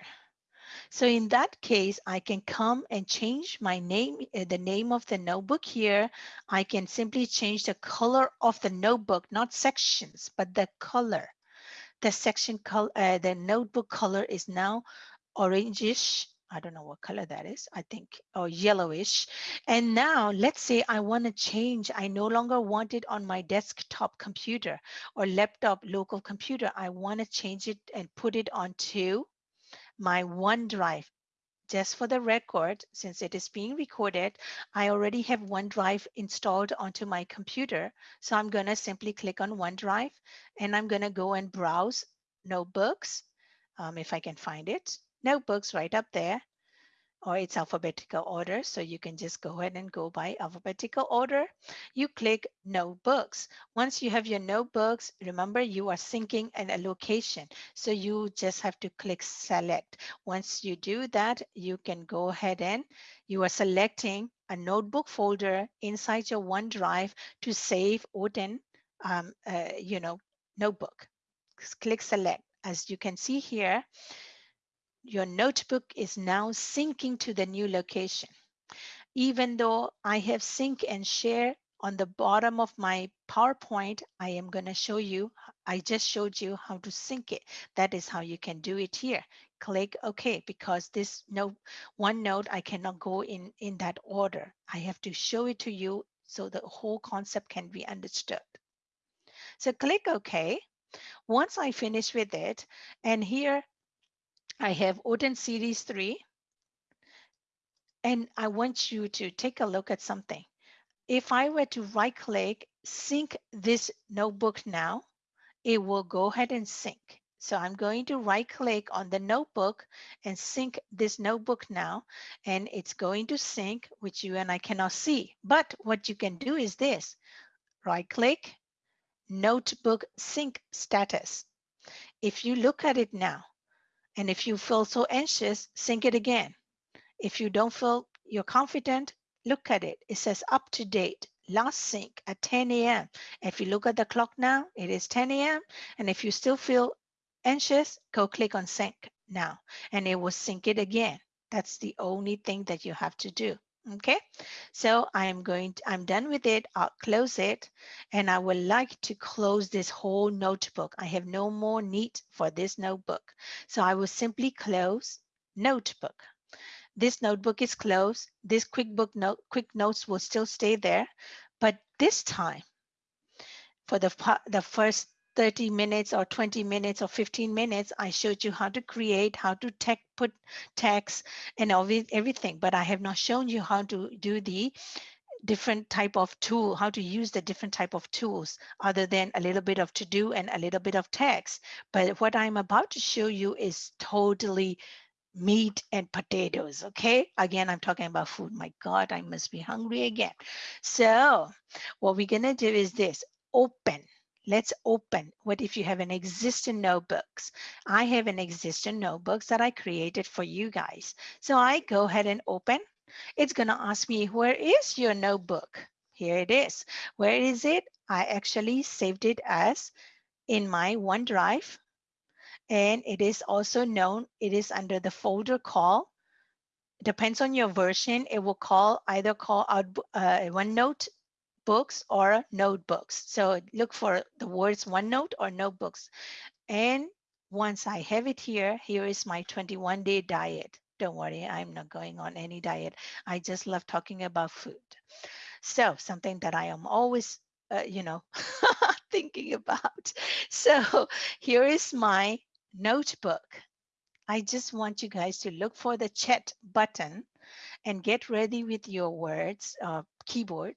So in that case, I can come and change my name, uh, the name of the notebook here. I can simply change the color of the notebook, not sections, but the color the section color, uh, the notebook color is now orangish. I don't know what color that is. I think, or yellowish. And now let's say I want to change. I no longer want it on my desktop computer or laptop local computer. I want to change it and put it onto my OneDrive just for the record, since it is being recorded, I already have OneDrive installed onto my computer. So I'm going to simply click on OneDrive and I'm going to go and browse notebooks, um, if I can find it. Notebooks right up there or it's alphabetical order. So you can just go ahead and go by alphabetical order. You click notebooks. Once you have your notebooks, remember you are syncing an allocation. So you just have to click select. Once you do that, you can go ahead and you are selecting a notebook folder inside your OneDrive to save OTAN, um, uh, you know, notebook. Click select. As you can see here, your notebook is now syncing to the new location. Even though I have sync and share on the bottom of my PowerPoint, I am going to show you, I just showed you how to sync it. That is how you can do it here. Click OK because this note, one note, I cannot go in, in that order. I have to show it to you so the whole concept can be understood. So click OK. Once I finish with it, and here I have OTAN Series 3. And I want you to take a look at something. If I were to right click, sync this notebook now, it will go ahead and sync. So I'm going to right click on the notebook and sync this notebook now, and it's going to sync, which you and I cannot see. But what you can do is this, right click, notebook sync status. If you look at it now, and if you feel so anxious, sync it again. If you don't feel you're confident, look at it. It says up to date, last sync at 10 a.m. If you look at the clock now, it is 10 a.m. And if you still feel anxious, go click on sync now and it will sync it again. That's the only thing that you have to do. Okay, so I'm going to, I'm done with it. I'll close it and I would like to close this whole notebook. I have no more need for this notebook. So I will simply close notebook. This notebook is closed. This QuickBook note, quick notes will still stay there. But this time, for the, the first 30 minutes or 20 minutes or 15 minutes, I showed you how to create, how to tech, put text and everything, but I have not shown you how to do the different type of tool, how to use the different type of tools other than a little bit of to do and a little bit of text. But what I'm about to show you is totally meat and potatoes okay again i'm talking about food my god i must be hungry again so What we're gonna do is this, open. Let's open. What if you have an existing notebooks? I have an existing notebooks that I created for you guys. So I go ahead and open. It's gonna ask me, where is your notebook? Here it is. Where is it? I actually saved it as in my OneDrive. And it is also known, it is under the folder call depends on your version, it will call either call out uh, OneNote books or notebooks. So look for the words OneNote or notebooks. And once I have it here, here is my 21 day diet. Don't worry, I'm not going on any diet. I just love talking about food. So something that I am always, uh, you know, thinking about. So here is my notebook. I just want you guys to look for the chat button and get ready with your words, uh, keyboard.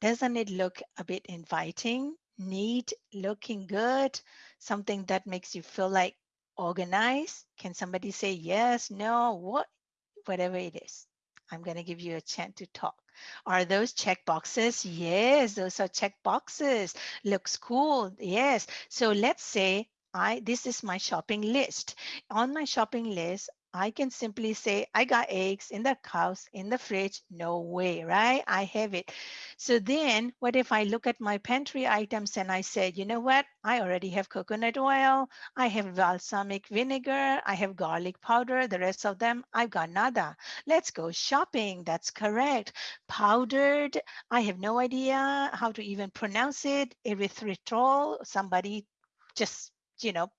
Doesn't it look a bit inviting, neat, looking good? Something that makes you feel like organized? Can somebody say yes, no, what, whatever it is? I'm going to give you a chance to talk. Are those check boxes? Yes, those are check boxes. Looks cool. Yes. So let's say I this is my shopping list. On my shopping list, I can simply say, I got eggs in the house, in the fridge. No way, right? I have it. So then what if I look at my pantry items and I said, you know what? I already have coconut oil. I have balsamic vinegar. I have garlic powder. The rest of them, I've got nada. Let's go shopping. That's correct. Powdered. I have no idea how to even pronounce it. Erythritol. Somebody just you know,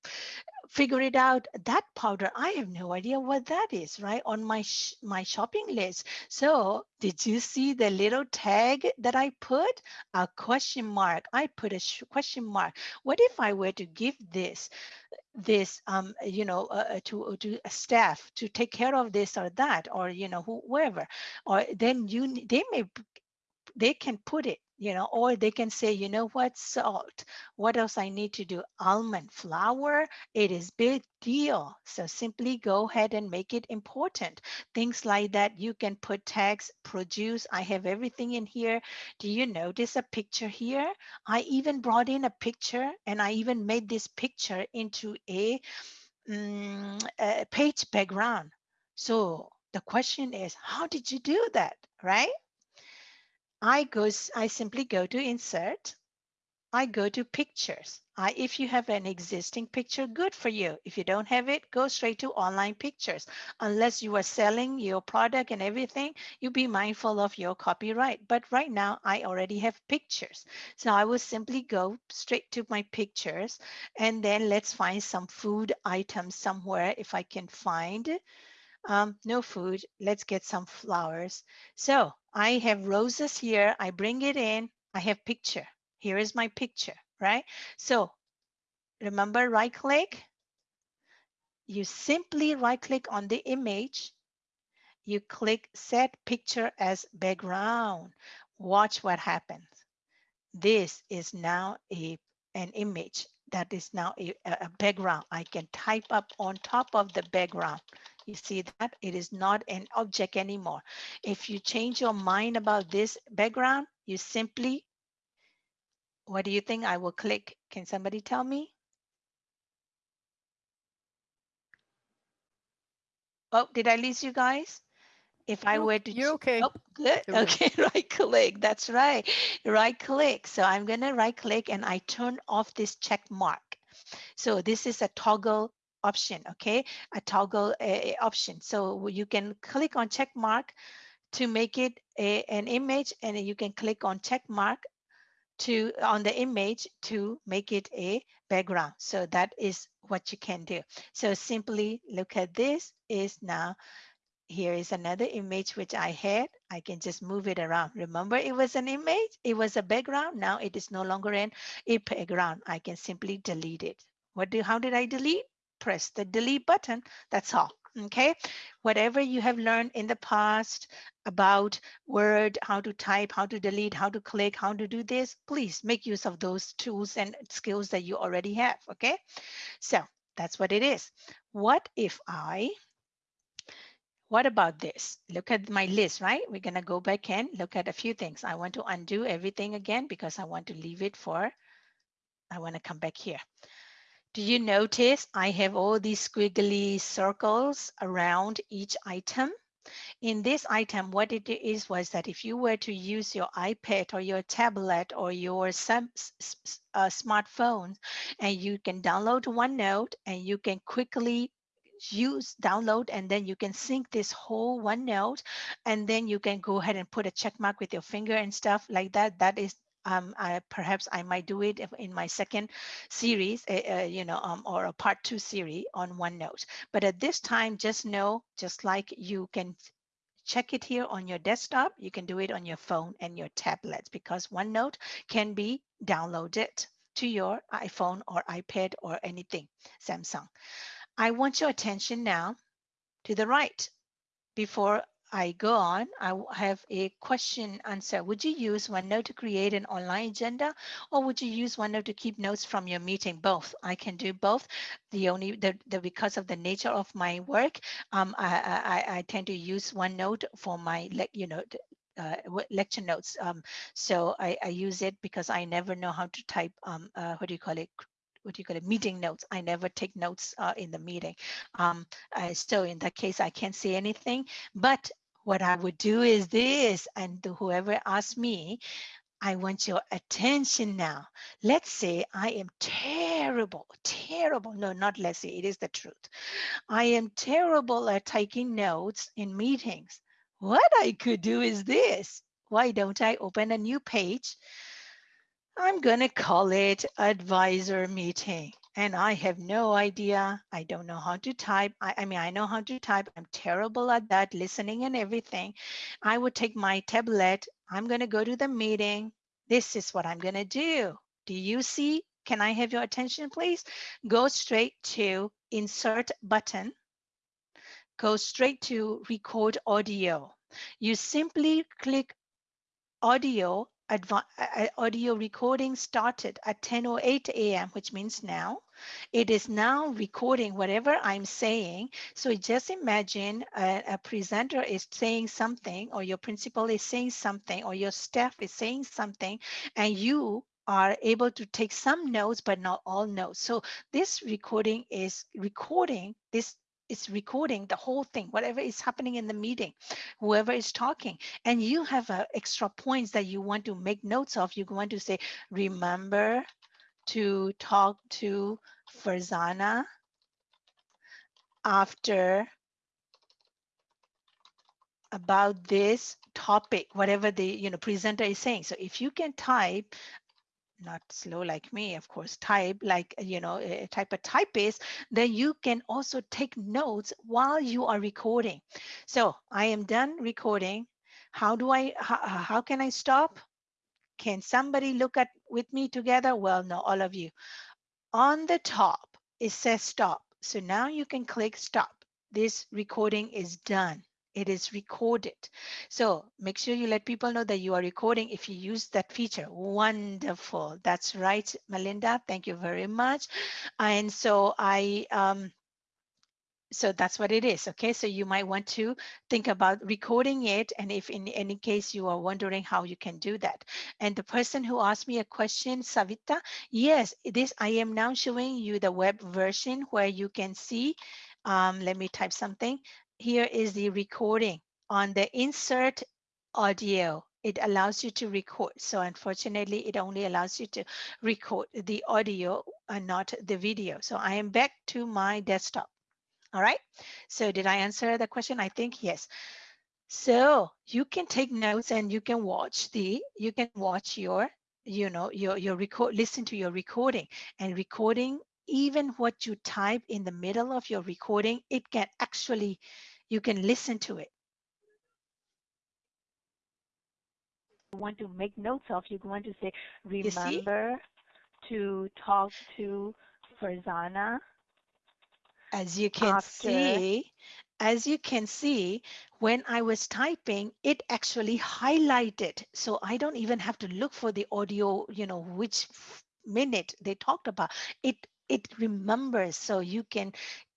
figure it out. That powder, I have no idea what that is, right? On my sh my shopping list. So did you see the little tag that I put? A question mark. I put a question mark. What if I were to give this this um you know uh, uh to to a staff to take care of this or that or you know whoever or then you they may they can put it you know, or they can say, you know what, salt, what else I need to do? Almond flour, it is big deal. So simply go ahead and make it important. Things like that, you can put tags, produce, I have everything in here. Do you notice a picture here? I even brought in a picture and I even made this picture into a, um, a page background. So the question is, how did you do that, right? I go, I simply go to insert. I go to pictures. I, if you have an existing picture, good for you. If you don't have it, go straight to online pictures. Unless you are selling your product and everything, you be mindful of your copyright. But right now I already have pictures. So I will simply go straight to my pictures and then let's find some food items somewhere if I can find um, no food. Let's get some flowers. So I have roses here. I bring it in. I have picture. Here is my picture, right? So remember right click. You simply right click on the image. You click set picture as background. Watch what happens. This is now a an image that is now a, a background. I can type up on top of the background. You see that it is not an object anymore. If you change your mind about this background, you simply, what do you think I will click? Can somebody tell me? Oh, did I lose you guys? If I were to, You're okay. oh, good. Okay, right click. That's right. Right click. So I'm going to right click and I turn off this check mark. So this is a toggle option, okay? A toggle uh, option. So you can click on check mark to make it a, an image and you can click on check mark to on the image to make it a background. So that is what you can do. So simply look at this is now here is another image which I had. I can just move it around. Remember it was an image, it was a background. Now it is no longer in a background. I can simply delete it. What do, how did I delete? Press the delete button. That's all. Okay. Whatever you have learned in the past about Word, how to type, how to delete, how to click, how to do this, please make use of those tools and skills that you already have. Okay. So that's what it is. What if I what about this? Look at my list, right? We're going to go back and look at a few things. I want to undo everything again because I want to leave it for, I want to come back here. Do you notice I have all these squiggly circles around each item? In this item, what it is was that if you were to use your iPad or your tablet or your some, uh, smartphone and you can download OneNote and you can quickly use download and then you can sync this whole OneNote and then you can go ahead and put a check mark with your finger and stuff like that. That is um, I, perhaps I might do it in my second series, uh, you know, um, or a part two series on OneNote. But at this time, just know, just like you can check it here on your desktop, you can do it on your phone and your tablets because OneNote can be downloaded to your iPhone or iPad or anything, Samsung. I want your attention now to the right before I go on, I have a question answer. Would you use OneNote to create an online agenda or would you use OneNote to keep notes from your meeting? Both. I can do both. The only the, the because of the nature of my work, um, I, I, I tend to use OneNote for my you know uh, lecture notes. Um, so I, I, use it because I never know how to type, um, uh, what do you call it, what do you call it, meeting notes. I never take notes uh, in the meeting. Um, uh, so in that case, I can't say anything, but what I would do is this, and whoever asks me, I want your attention now. Let's say I am terrible, terrible. No, not let's say, it is the truth. I am terrible at taking notes in meetings. What I could do is this. Why don't I open a new page? I'm going to call it advisor meeting. And I have no idea. I don't know how to type. I, I, mean, I know how to type. I'm terrible at that, listening and everything. I would take my tablet. I'm going to go to the meeting. This is what I'm going to do. Do you see? Can I have your attention, please? Go straight to insert button. Go straight to record audio. You simply click audio uh, uh, audio recording started at 10.08 a.m., which means now. It is now recording whatever I'm saying. So just imagine a, a, presenter is saying something or your principal is saying something or your staff is saying something and you are able to take some notes, but not all notes. So this recording is recording this is recording the whole thing, whatever is happening in the meeting, whoever is talking, and you have uh, extra points that you want to make notes of. You want to say, remember to talk to Farzana after about this topic, whatever the you know presenter is saying. So if you can type not slow like me, of course, type like, you know, type a type of typist, then you can also take notes while you are recording. So I am done recording. How do I, how, how can I stop? Can somebody look at with me together? Well, no, all of you. On the top, it says stop. So now you can click stop. This recording is done it is recorded. So make sure you let people know that you are recording if you use that feature. Wonderful. That's right, Melinda. Thank you very much. And so I, um, so that's what it is. Okay, so you might want to think about recording it. And if in any case you are wondering how you can do that. And the person who asked me a question, Savita, yes, this I am now showing you the web version where you can see um, let me type something here is the recording on the insert audio it allows you to record so unfortunately it only allows you to record the audio and not the video so i am back to my desktop all right so did i answer the question i think yes so you can take notes and you can watch the you can watch your you know your your record listen to your recording and recording even what you type in the middle of your recording it can actually you can listen to it. You want to make notes of, you want to say, remember to talk to Farzana. As you can after. see, as you can see, when I was typing, it actually highlighted. So I don't even have to look for the audio, you know, which minute they talked about. It it remembers so you can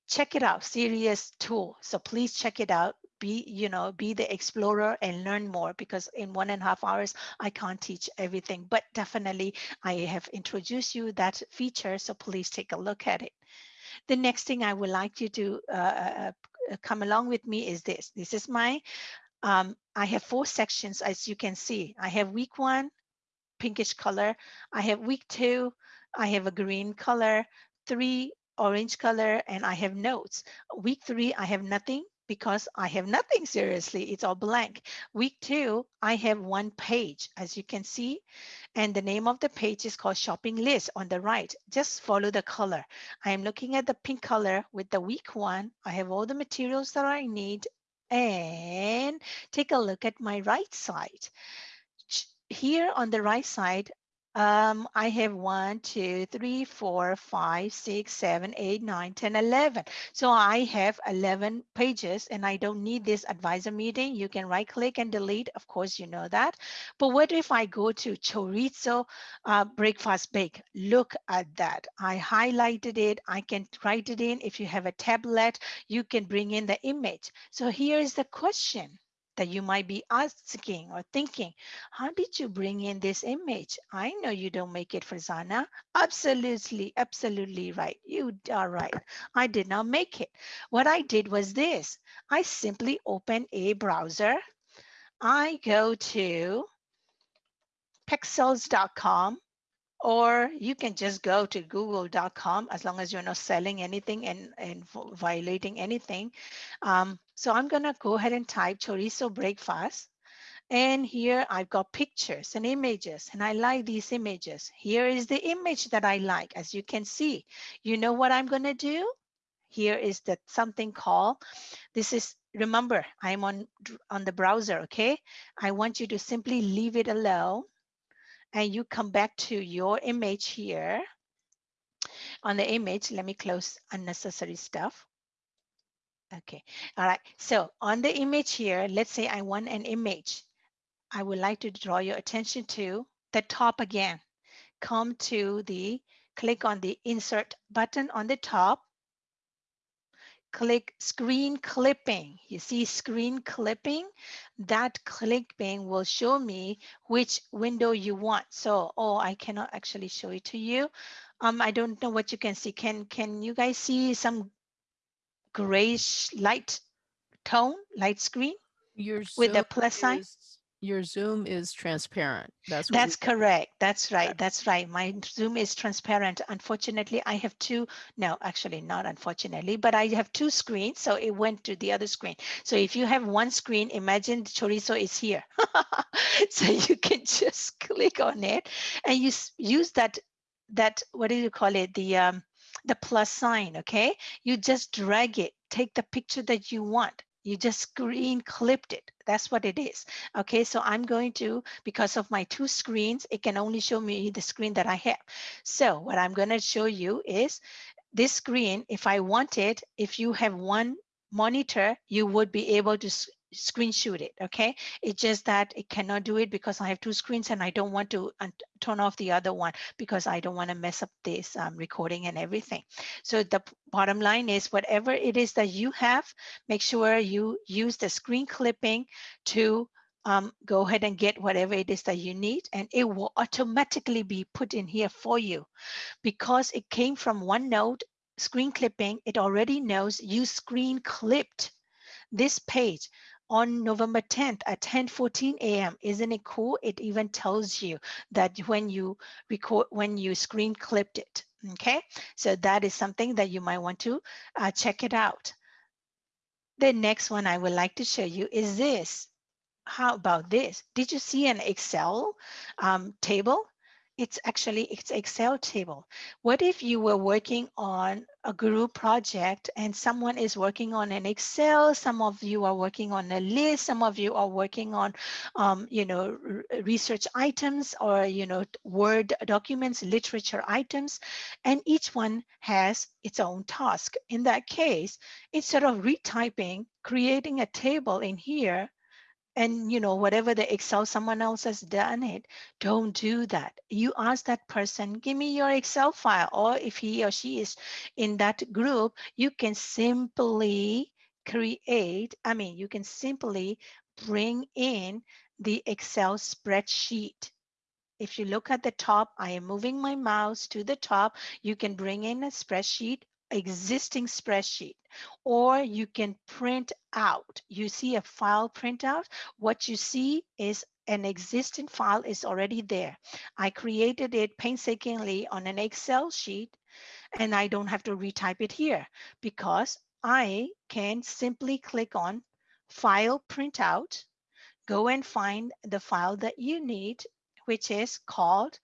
check it out, serious tool. So please check it out. Be, you know, be the explorer and learn more because in one and a half hours, I can't teach everything, but definitely I have introduced you that feature. So please take a look at it. The next thing I would like you to uh, uh, uh come along with me is this. This is my, um, I have four sections as you can see. I have week one, pinkish color. I have week two, I have a green color, three orange color, and I have notes. Week three, I have nothing because I have nothing seriously, it's all blank. Week two, I have one page, as you can see, and the name of the page is called shopping list on the right. Just follow the color. I am looking at the pink color with the week one. I have all the materials that I need and take a look at my right side. Here on the right side, um, I have one, two, three, four, five, six, seven, eight, nine, 10, 11. So I have 11 pages and I don't need this advisor meeting. You can right click and delete. Of course, you know that. But what if I go to chorizo uh, breakfast bake? Look at that. I highlighted it. I can write it in. If you have a tablet, you can bring in the image. So here is the question that you might be asking or thinking, how did you bring in this image? I know you don't make it Farzana. Absolutely, absolutely right. You are right. I did not make it. What I did was this. I simply open a browser. I go to pexels.com or you can just go to google.com as long as you're not selling anything and, and violating anything. Um, so I'm gonna go ahead and type chorizo breakfast. And here I've got pictures and images and I like these images. Here is the image that I like, as you can see. You know what I'm gonna do? Here is that something called, this is, remember, I'm on, on the browser, okay? I want you to simply leave it alone and you come back to your image here. On the image, let me close unnecessary stuff. Okay, all right. So on the image here, let's say I want an image. I would like to draw your attention to the top again. Come to the, click on the insert button on the top click screen clipping. You see screen clipping? That clipping will show me which window you want. So, oh, I cannot actually show it to you. Um, I don't know what you can see. Can can you guys see some grayish light tone, light screen Your with the Zoom plus sign? is- Your Zoom is transparent. That's That's correct. That's right. That's right. My Zoom is transparent. Unfortunately, I have two. No, actually, not unfortunately, but I have two screens. So it went to the other screen. So if you have one screen, imagine chorizo is here. so you can just click on it and you use that, that, what do you call it? The, um, the plus sign, okay? You just drag it, take the picture that you want. You just screen clipped it. That's what it is. Okay, so I'm going to, because of my two screens, it can only show me the screen that I have. So what I'm going to show you is this screen, if I wanted, if you have one monitor, you would be able to screenshot it, okay? It's just that it cannot do it because I have two screens and I don't want to turn off the other one because I don't want to mess up this um, recording and everything. So the bottom line is whatever it is that you have, make sure you use the screen clipping to um, go ahead and get whatever it is that you need and it will automatically be put in here for you because it came from OneNote screen clipping, it already knows you screen clipped this page on November 10th at 10:14 a.m. Isn't it cool? It even tells you that when you record, when you screen clipped it. Okay, so that is something that you might want to uh, check it out. The next one I would like to show you is this. How about this? Did you see an Excel um, table? It's actually it's Excel table. What if you were working on a group project and someone is working on an Excel, some of you are working on a list, some of you are working on, um, you know, research items or, you know, Word documents, literature items, and each one has its own task. In that case, instead of retyping, creating a table in here, and you know whatever the excel someone else has done it. Don't do that. You ask that person give me your excel file or if he or she is in that group you can simply create i mean you can simply bring in the excel spreadsheet. If you look at the top i am moving my mouse to the top you can bring in a spreadsheet existing spreadsheet or you can print out. You see a file printout. What you see is an existing file is already there. I created it painstakingly on an Excel sheet and I don't have to retype it here because I can simply click on file printout, go and find the file that you need, which is called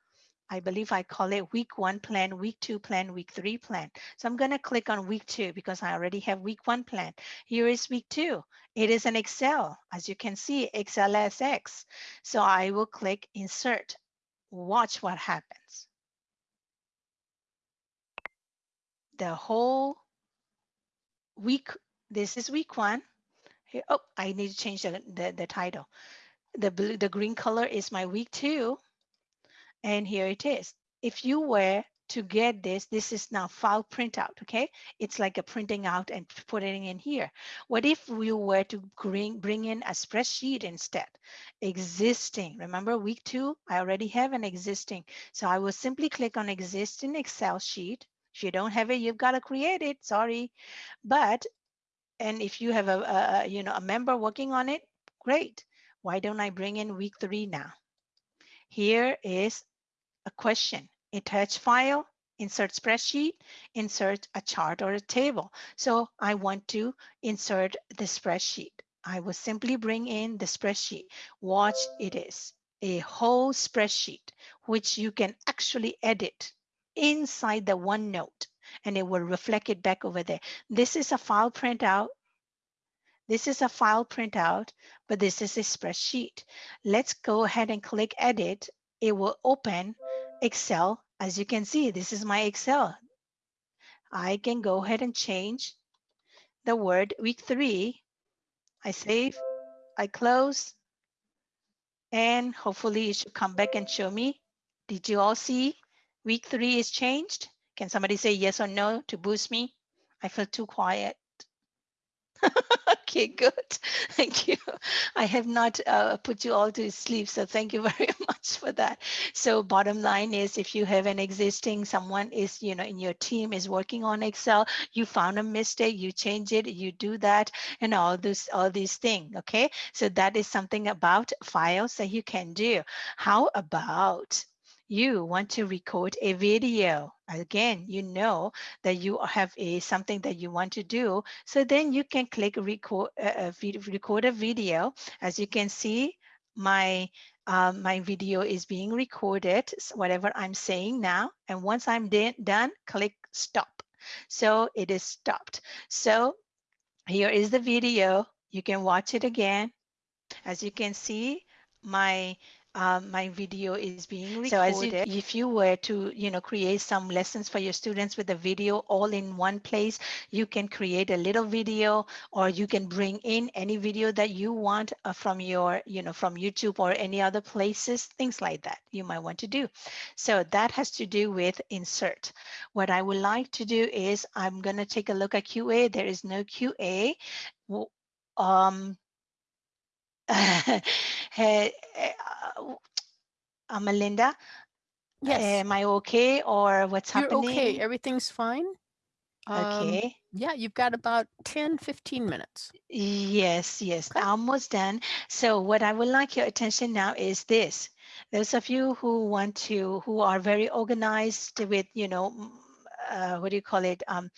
I believe I call it week one plan, week two plan, week three plan. So I'm going to click on week two because I already have week one plan. Here is week two. It is an Excel. As you can see, XLSX. So I will click insert. Watch what happens. The whole week, this is week one. Here, oh, I need to change the, the, the title. The blue, the green color is my week two and here it is. If you were to get this, this is now file printout, okay? It's like a printing out and putting in here. What if we were to bring, bring in a spreadsheet instead? Existing, remember week two, I already have an existing. So I will simply click on existing Excel sheet. If you don't have it, you've got to create it, sorry. But, and if you have a, a you know, a member working on it, great. Why don't I bring in week three now? Here is a question, attach file, insert spreadsheet, insert a chart or a table. So I want to insert the spreadsheet. I will simply bring in the spreadsheet. Watch it is a whole spreadsheet, which you can actually edit inside the OneNote and it will reflect it back over there. This is a file printout. This is a file printout, but this is a spreadsheet. Let's go ahead and click edit. It will open Excel. As you can see, this is my Excel. I can go ahead and change the word week three. I save, I close, and hopefully it should come back and show me. Did you all see week three is changed? Can somebody say yes or no to boost me? I feel too quiet. okay, good. Thank you. I have not uh, put you all to sleep, so thank you very much for that. So bottom line is if you have an existing, someone is, you know, in your team is working on Excel, you found a mistake, you change it, you do that, and all this, all these things, okay? So that is something about files that you can do. How about you want to record a video. Again you know that you have a something that you want to do. So then you can click record uh, record a video. As you can see my um, my video is being recorded whatever i'm saying now. And once i'm done click stop. So it is stopped. So here is the video. You can watch it again. As you can see my um, my video is being recorded. So as if you were to, you know, create some lessons for your students with a video all in one place, you can create a little video or you can bring in any video that you want uh, from your, you know, from YouTube or any other places, things like that you might want to do. So that has to do with insert. What I would like to do is I'm going to take a look at QA. There is no QA. Um, hey, uh, Melinda, Yes, am I okay or what's you're happening? okay. Everything's fine. Um, Okay. yeah, you've got about 10, 15 minutes. Yes, yes, Okay. almost done. So what I would like your attention now is this. Those of you who want to, who are very organized with, you know, uh, what do you call it, um,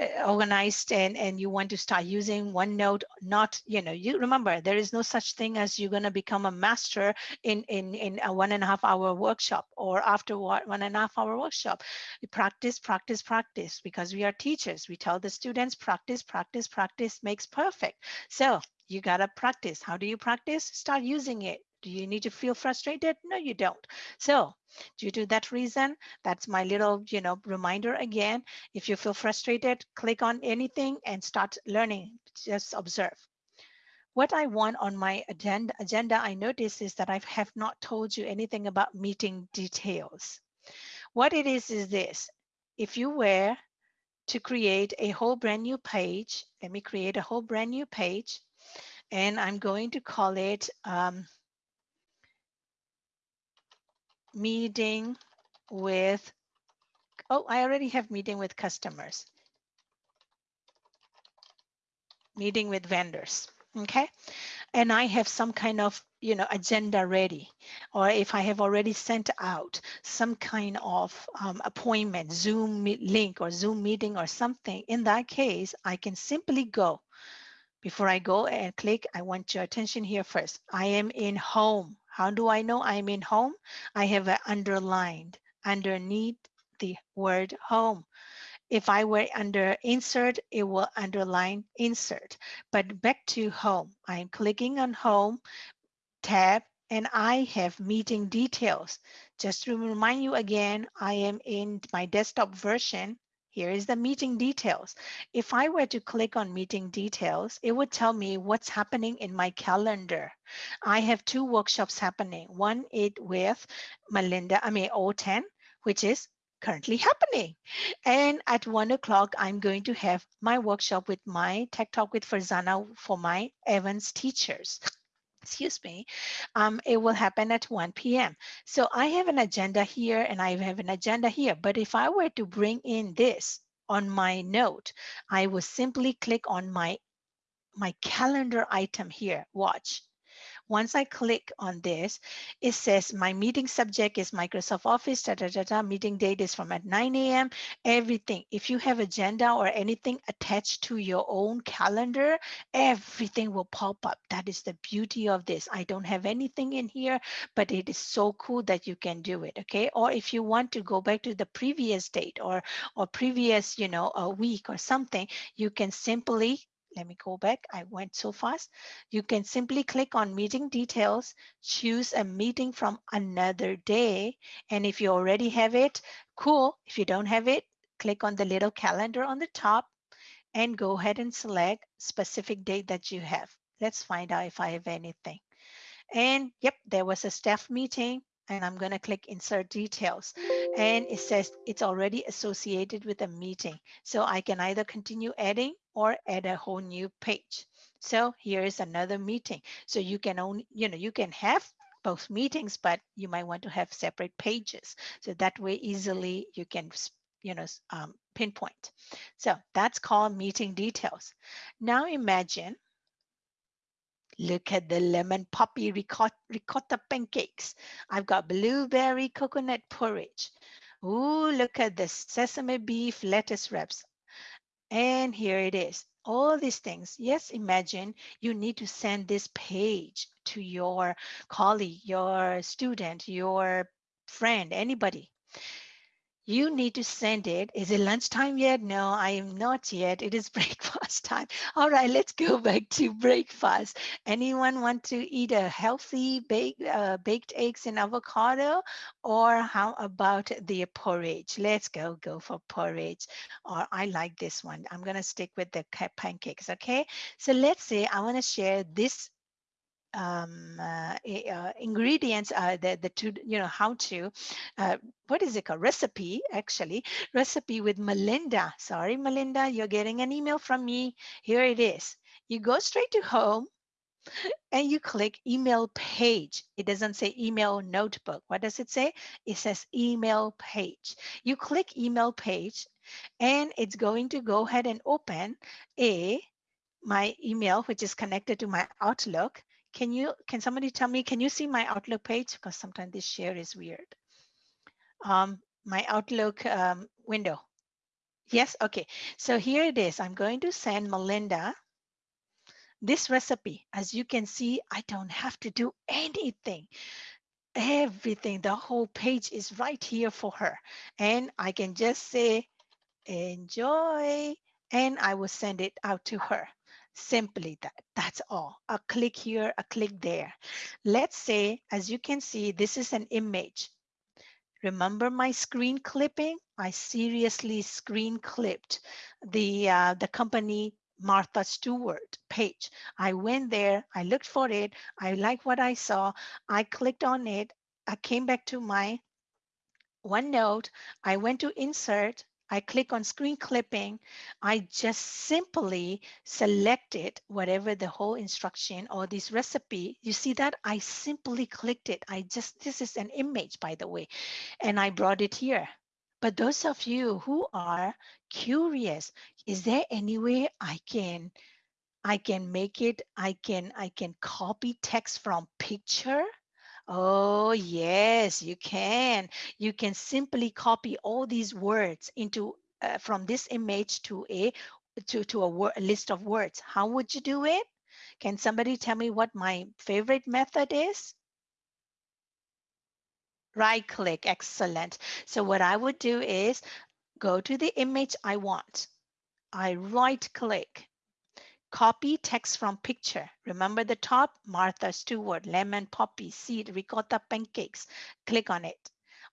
uh, organized and, and you want to start using OneNote, not, you know, you remember there is no such thing as you're going to become a master in, in, in a one and a half hour workshop or after one and a half hour workshop. Practice, practice, practice because we are teachers. We tell the students practice, practice, practice makes perfect. So you got to practice. How do you practice? Start using it. Do you need to feel frustrated? No, you don't. So due to that reason, that's my little, you know, reminder again. If you feel frustrated, click on anything and start learning. Just observe. what I want on my agenda, agenda I notice is that I have not told you anything about meeting details. What it is is this. If you were to create a whole brand new page, let me create a whole brand new page and I'm going to call it um, meeting with, oh, I already have meeting with customers. Meeting with vendors, okay? And I have some kind of, you know, agenda ready. Or if I have already sent out some kind of um, appointment, Zoom link or Zoom meeting or something, in that case, I can simply go before I go and click, I want your attention here first. I am in home. How do I know I'm in home? I have underlined underneath the word home. If I were under insert, it will underline insert. But back to home, I'm clicking on home tab and I have meeting details. Just to remind you again, I am in my desktop version here is the meeting details. If I were to click on meeting details, it would tell me what's happening in my calendar. I have two workshops happening. One is with Melinda, I mean OTAN, which is currently happening. And at one o'clock, I'm going to have my workshop with my Tech Talk with Farzana for my Evans teachers excuse me, um, it will happen at 1 p.m. So I have an agenda here and I have an agenda here. But if I were to bring in this on my note, I would simply click on my, my calendar item here, watch. Once I click on this, it says my meeting subject is Microsoft Office, da, da, da, da, meeting date is from at 9 a.m. Everything. If you have agenda or anything attached to your own calendar, everything will pop up. That is the beauty of this. I don't have anything in here, but it is so cool that you can do it. Okay. Or if you want to go back to the previous date or or previous, you know, a week or something, you can simply let me go back. I went so fast. You can simply click on meeting details, choose a meeting from another day. And if you already have it, cool. If you don't have it, click on the little calendar on the top and go ahead and select specific date that you have. Let's find out if I have anything. And yep, there was a staff meeting and I'm going to click insert details and it says it's already associated with a meeting. So I can either continue adding or add a whole new page. So here is another meeting. So you can only, you know, you can have both meetings, but you might want to have separate pages. So that way easily you can, you know, um, pinpoint. So that's called meeting details. Now imagine Look at the lemon poppy ricotta, ricotta pancakes. I've got blueberry coconut porridge. Ooh, look at this sesame beef lettuce wraps. And here it is. All these things. Yes, imagine you need to send this page to your colleague, your student, your friend, anybody you need to send it. Is it lunchtime yet? No, I am not yet. It is breakfast time. All right, let's go back to breakfast. Anyone want to eat a healthy baked, uh, baked eggs and avocado? Or how about the porridge? Let's go, go for porridge. Or I like this one. I'm to stick with the pancakes, okay? So let's say I want to share this um, uh, uh, ingredients, uh, the, the two, you know, how to, uh, what is it called? Recipe, actually, recipe with Melinda. Sorry, Melinda, you're getting an email from me. Here it is. You go straight to home and you click email page. It doesn't say email notebook. What does it say? It says email page. You click email page and it's going to go ahead and open a my email, which is connected to my Outlook. Can you, can somebody tell me, can you see my Outlook page? Because sometimes this share is weird. Um, my Outlook um, window. Yes, okay. So here it is. I'm going to send Melinda this recipe. As you can see, I don't have to do anything. Everything, the whole page is right here for her. And I can just say, enjoy, and I will send it out to her simply that that's all. A click here a click there. Let's say as you can see this is an image. Remember my screen clipping? I seriously screen clipped the uh, the company Martha Stewart page. I went there, I looked for it, I like what I saw, I clicked on it, I came back to my OneNote, I went to insert, I click on screen clipping, I just simply selected whatever the whole instruction or this recipe. You see that I simply clicked it. I just, this is an image, by the way, and I brought it here. But those of you who are curious, is there any way I can I can make it, I can I can copy text from picture Oh, yes, you can. You can simply copy all these words into uh, from this image to a to, to a, a list of words. How would you do it? Can somebody tell me what my favorite method is? Right click, excellent. So what I would do is go to the image I want. I right click Copy text from picture. Remember the top, Martha Stewart, lemon poppy seed, ricotta pancakes. Click on it.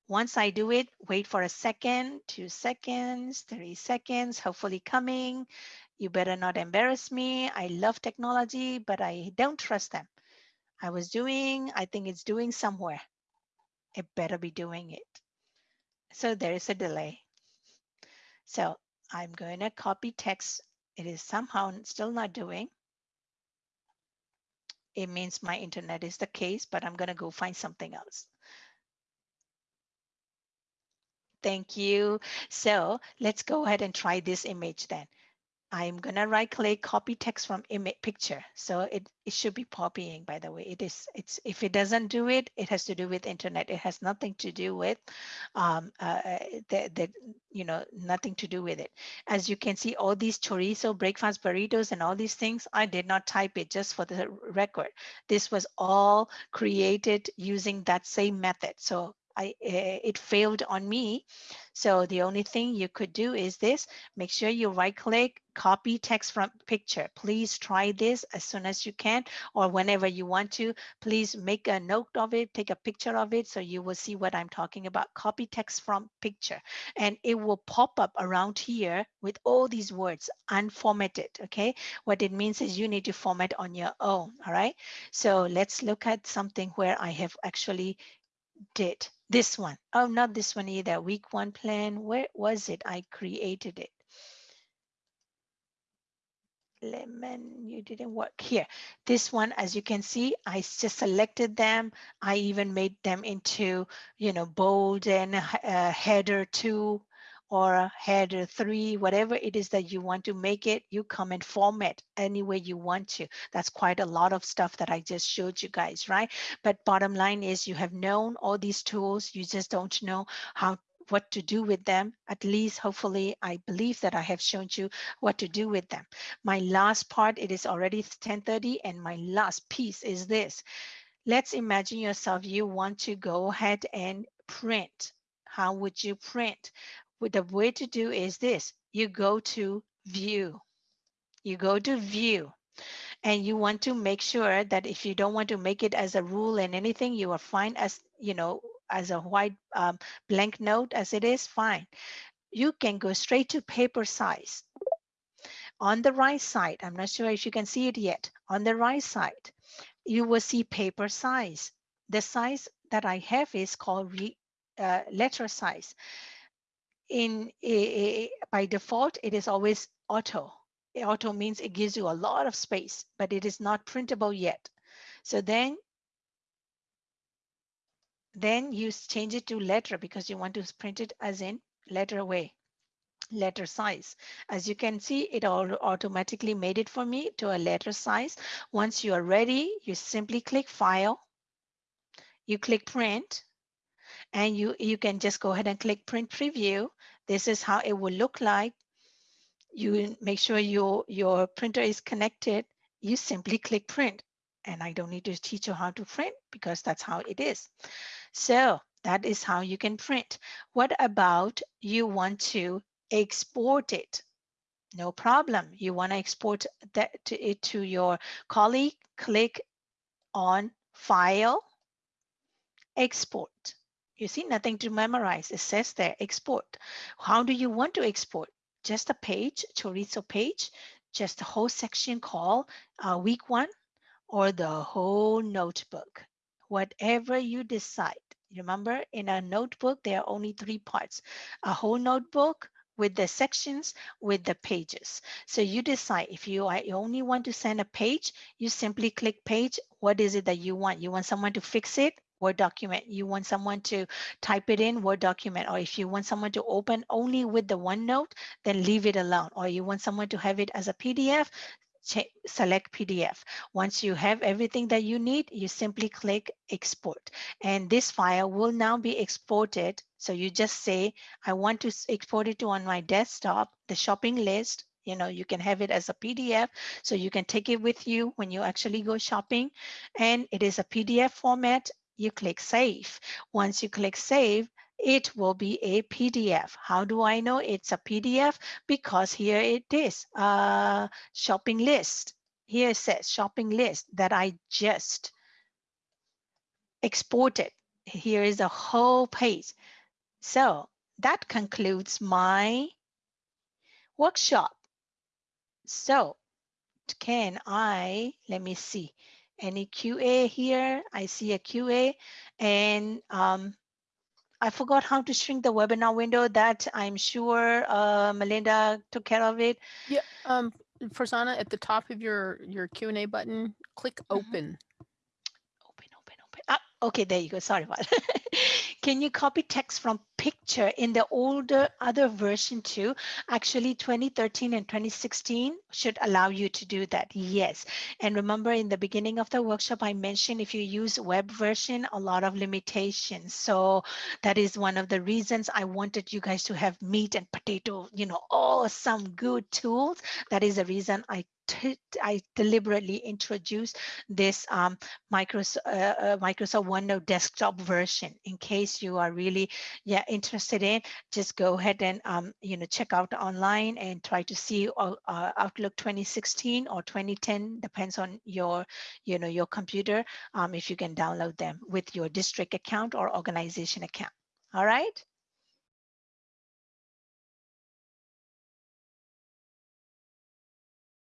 Once I do it, wait for a second, two seconds, three seconds, hopefully coming. You better not embarrass me. I love technology, but I don't trust them. I was doing, I think it's doing somewhere. It better be doing it. So there is a delay. So I'm going to copy text it is somehow still not doing. It means my internet is the case, but I'm going to go find something else. Thank you. So let's go ahead and try this image then. I'm gonna right click copy text from image picture. So it, it should be copying by the way. It is it's if it doesn't do it, it has to do with internet. It has nothing to do with um uh, uh the, the you know nothing to do with it. As you can see, all these chorizo, breakfast burritos, and all these things, I did not type it just for the record. This was all created using that same method. So I, eh, it failed on me. So the only thing you could do is this, make sure you right click, copy text from picture. Please try this as soon as you can or whenever you want to. Please make a note of it, take a picture of it so you will see what I'm talking about. Copy text from picture and it will pop up around here with all these words unformatted, okay? What it means is you need to format on your own, all right? So let's look at something where I have actually did this one. Oh, not this one either. Week one plan. Where was it? I created it. Lemon, you didn't work here. This one, as you can see, I just selected them. I even made them into, you know, bold and uh, header two or header three, whatever it is that you want to make it, you come and format any way you want to. That's quite a lot of stuff that I just showed you guys, right? But bottom line is you have known all these tools, you just don't know how what to do with them. At least, hopefully, I believe that I have shown you what to do with them. My last part, it is already 1030 and my last piece is this. Let's imagine yourself, you want to go ahead and print. How would you print? The way to do is this. You go to view. You go to view and you want to make sure that if you don't want to make it as a rule and anything, you are fine as, you know, as a white um, blank note as it is, fine. You can go straight to paper size. On the right side, I'm not sure if you can see it yet. On the right side, you will see paper size. The size that I have is called re, uh, letter size in a, a, by default, it is always auto. Auto means it gives you a lot of space, but it is not printable yet. So then, then you change it to letter because you want to print it as in letter way, letter size. As you can see, it all automatically made it for me to a letter size. Once you are ready, you simply click File, you click Print, and you, you can just go ahead and click print preview. This is how it will look like. You make sure your, your printer is connected. You simply click print. And I don't need to teach you how to print because that's how it is. So that is how you can print. What about you want to export it? No problem. You want to export that to it to your colleague, click on File, Export. You see, nothing to memorize. It says there, export. How do you want to export? Just a page, chorizo page. just a whole section called uh, week one or the whole notebook, whatever you decide. Remember, in a notebook, there are only three parts, a whole notebook, with the sections with the pages. So you decide if you, you only want to send a page, you simply click page. What is it that you want? You want someone to fix it? Word document. You want someone to type it in Word document, or if you want someone to open only with the OneNote, then leave it alone. Or you want someone to have it as a PDF, select PDF. Once you have everything that you need, you simply click export. And this file will now be exported. So you just say, I want to export it to on my desktop, the shopping list, you know, you can have it as a PDF, so you can take it with you when you actually go shopping. And it is a PDF format you click save. Once you click save, it will be a PDF. How do I know it's a PDF? Because here it is, a shopping list. Here it says shopping list that I just exported. Here is a whole page. So that concludes my workshop. So can I, let me see, any QA here. I see a QA and um, I forgot how to shrink the webinar window that I'm sure uh, Melinda took care of it. Yeah, um, Farzana, at the top of your, your Q&A button, click Mhm. open. Open, open, open. Ah, okay, there you go. Sorry about it. Can you copy text from picture in the older other version too? Actually, 2013 and 2016 should allow you to do that. Yes. And remember in the beginning of the workshop, I mentioned if you use web version, a lot of limitations. So that is one of the reasons I wanted you guys to have meat and potato, you know, all some good tools. That is the reason I I deliberately introduced this um, Microsoft, uh, uh, Microsoft OneNote desktop version in case you are really yeah interested in just go ahead and um, you know check out online and try to see uh, uh, Outlook 2016 or 2010 depends on your you know your computer um, if you can download them with your district account or organization account. All right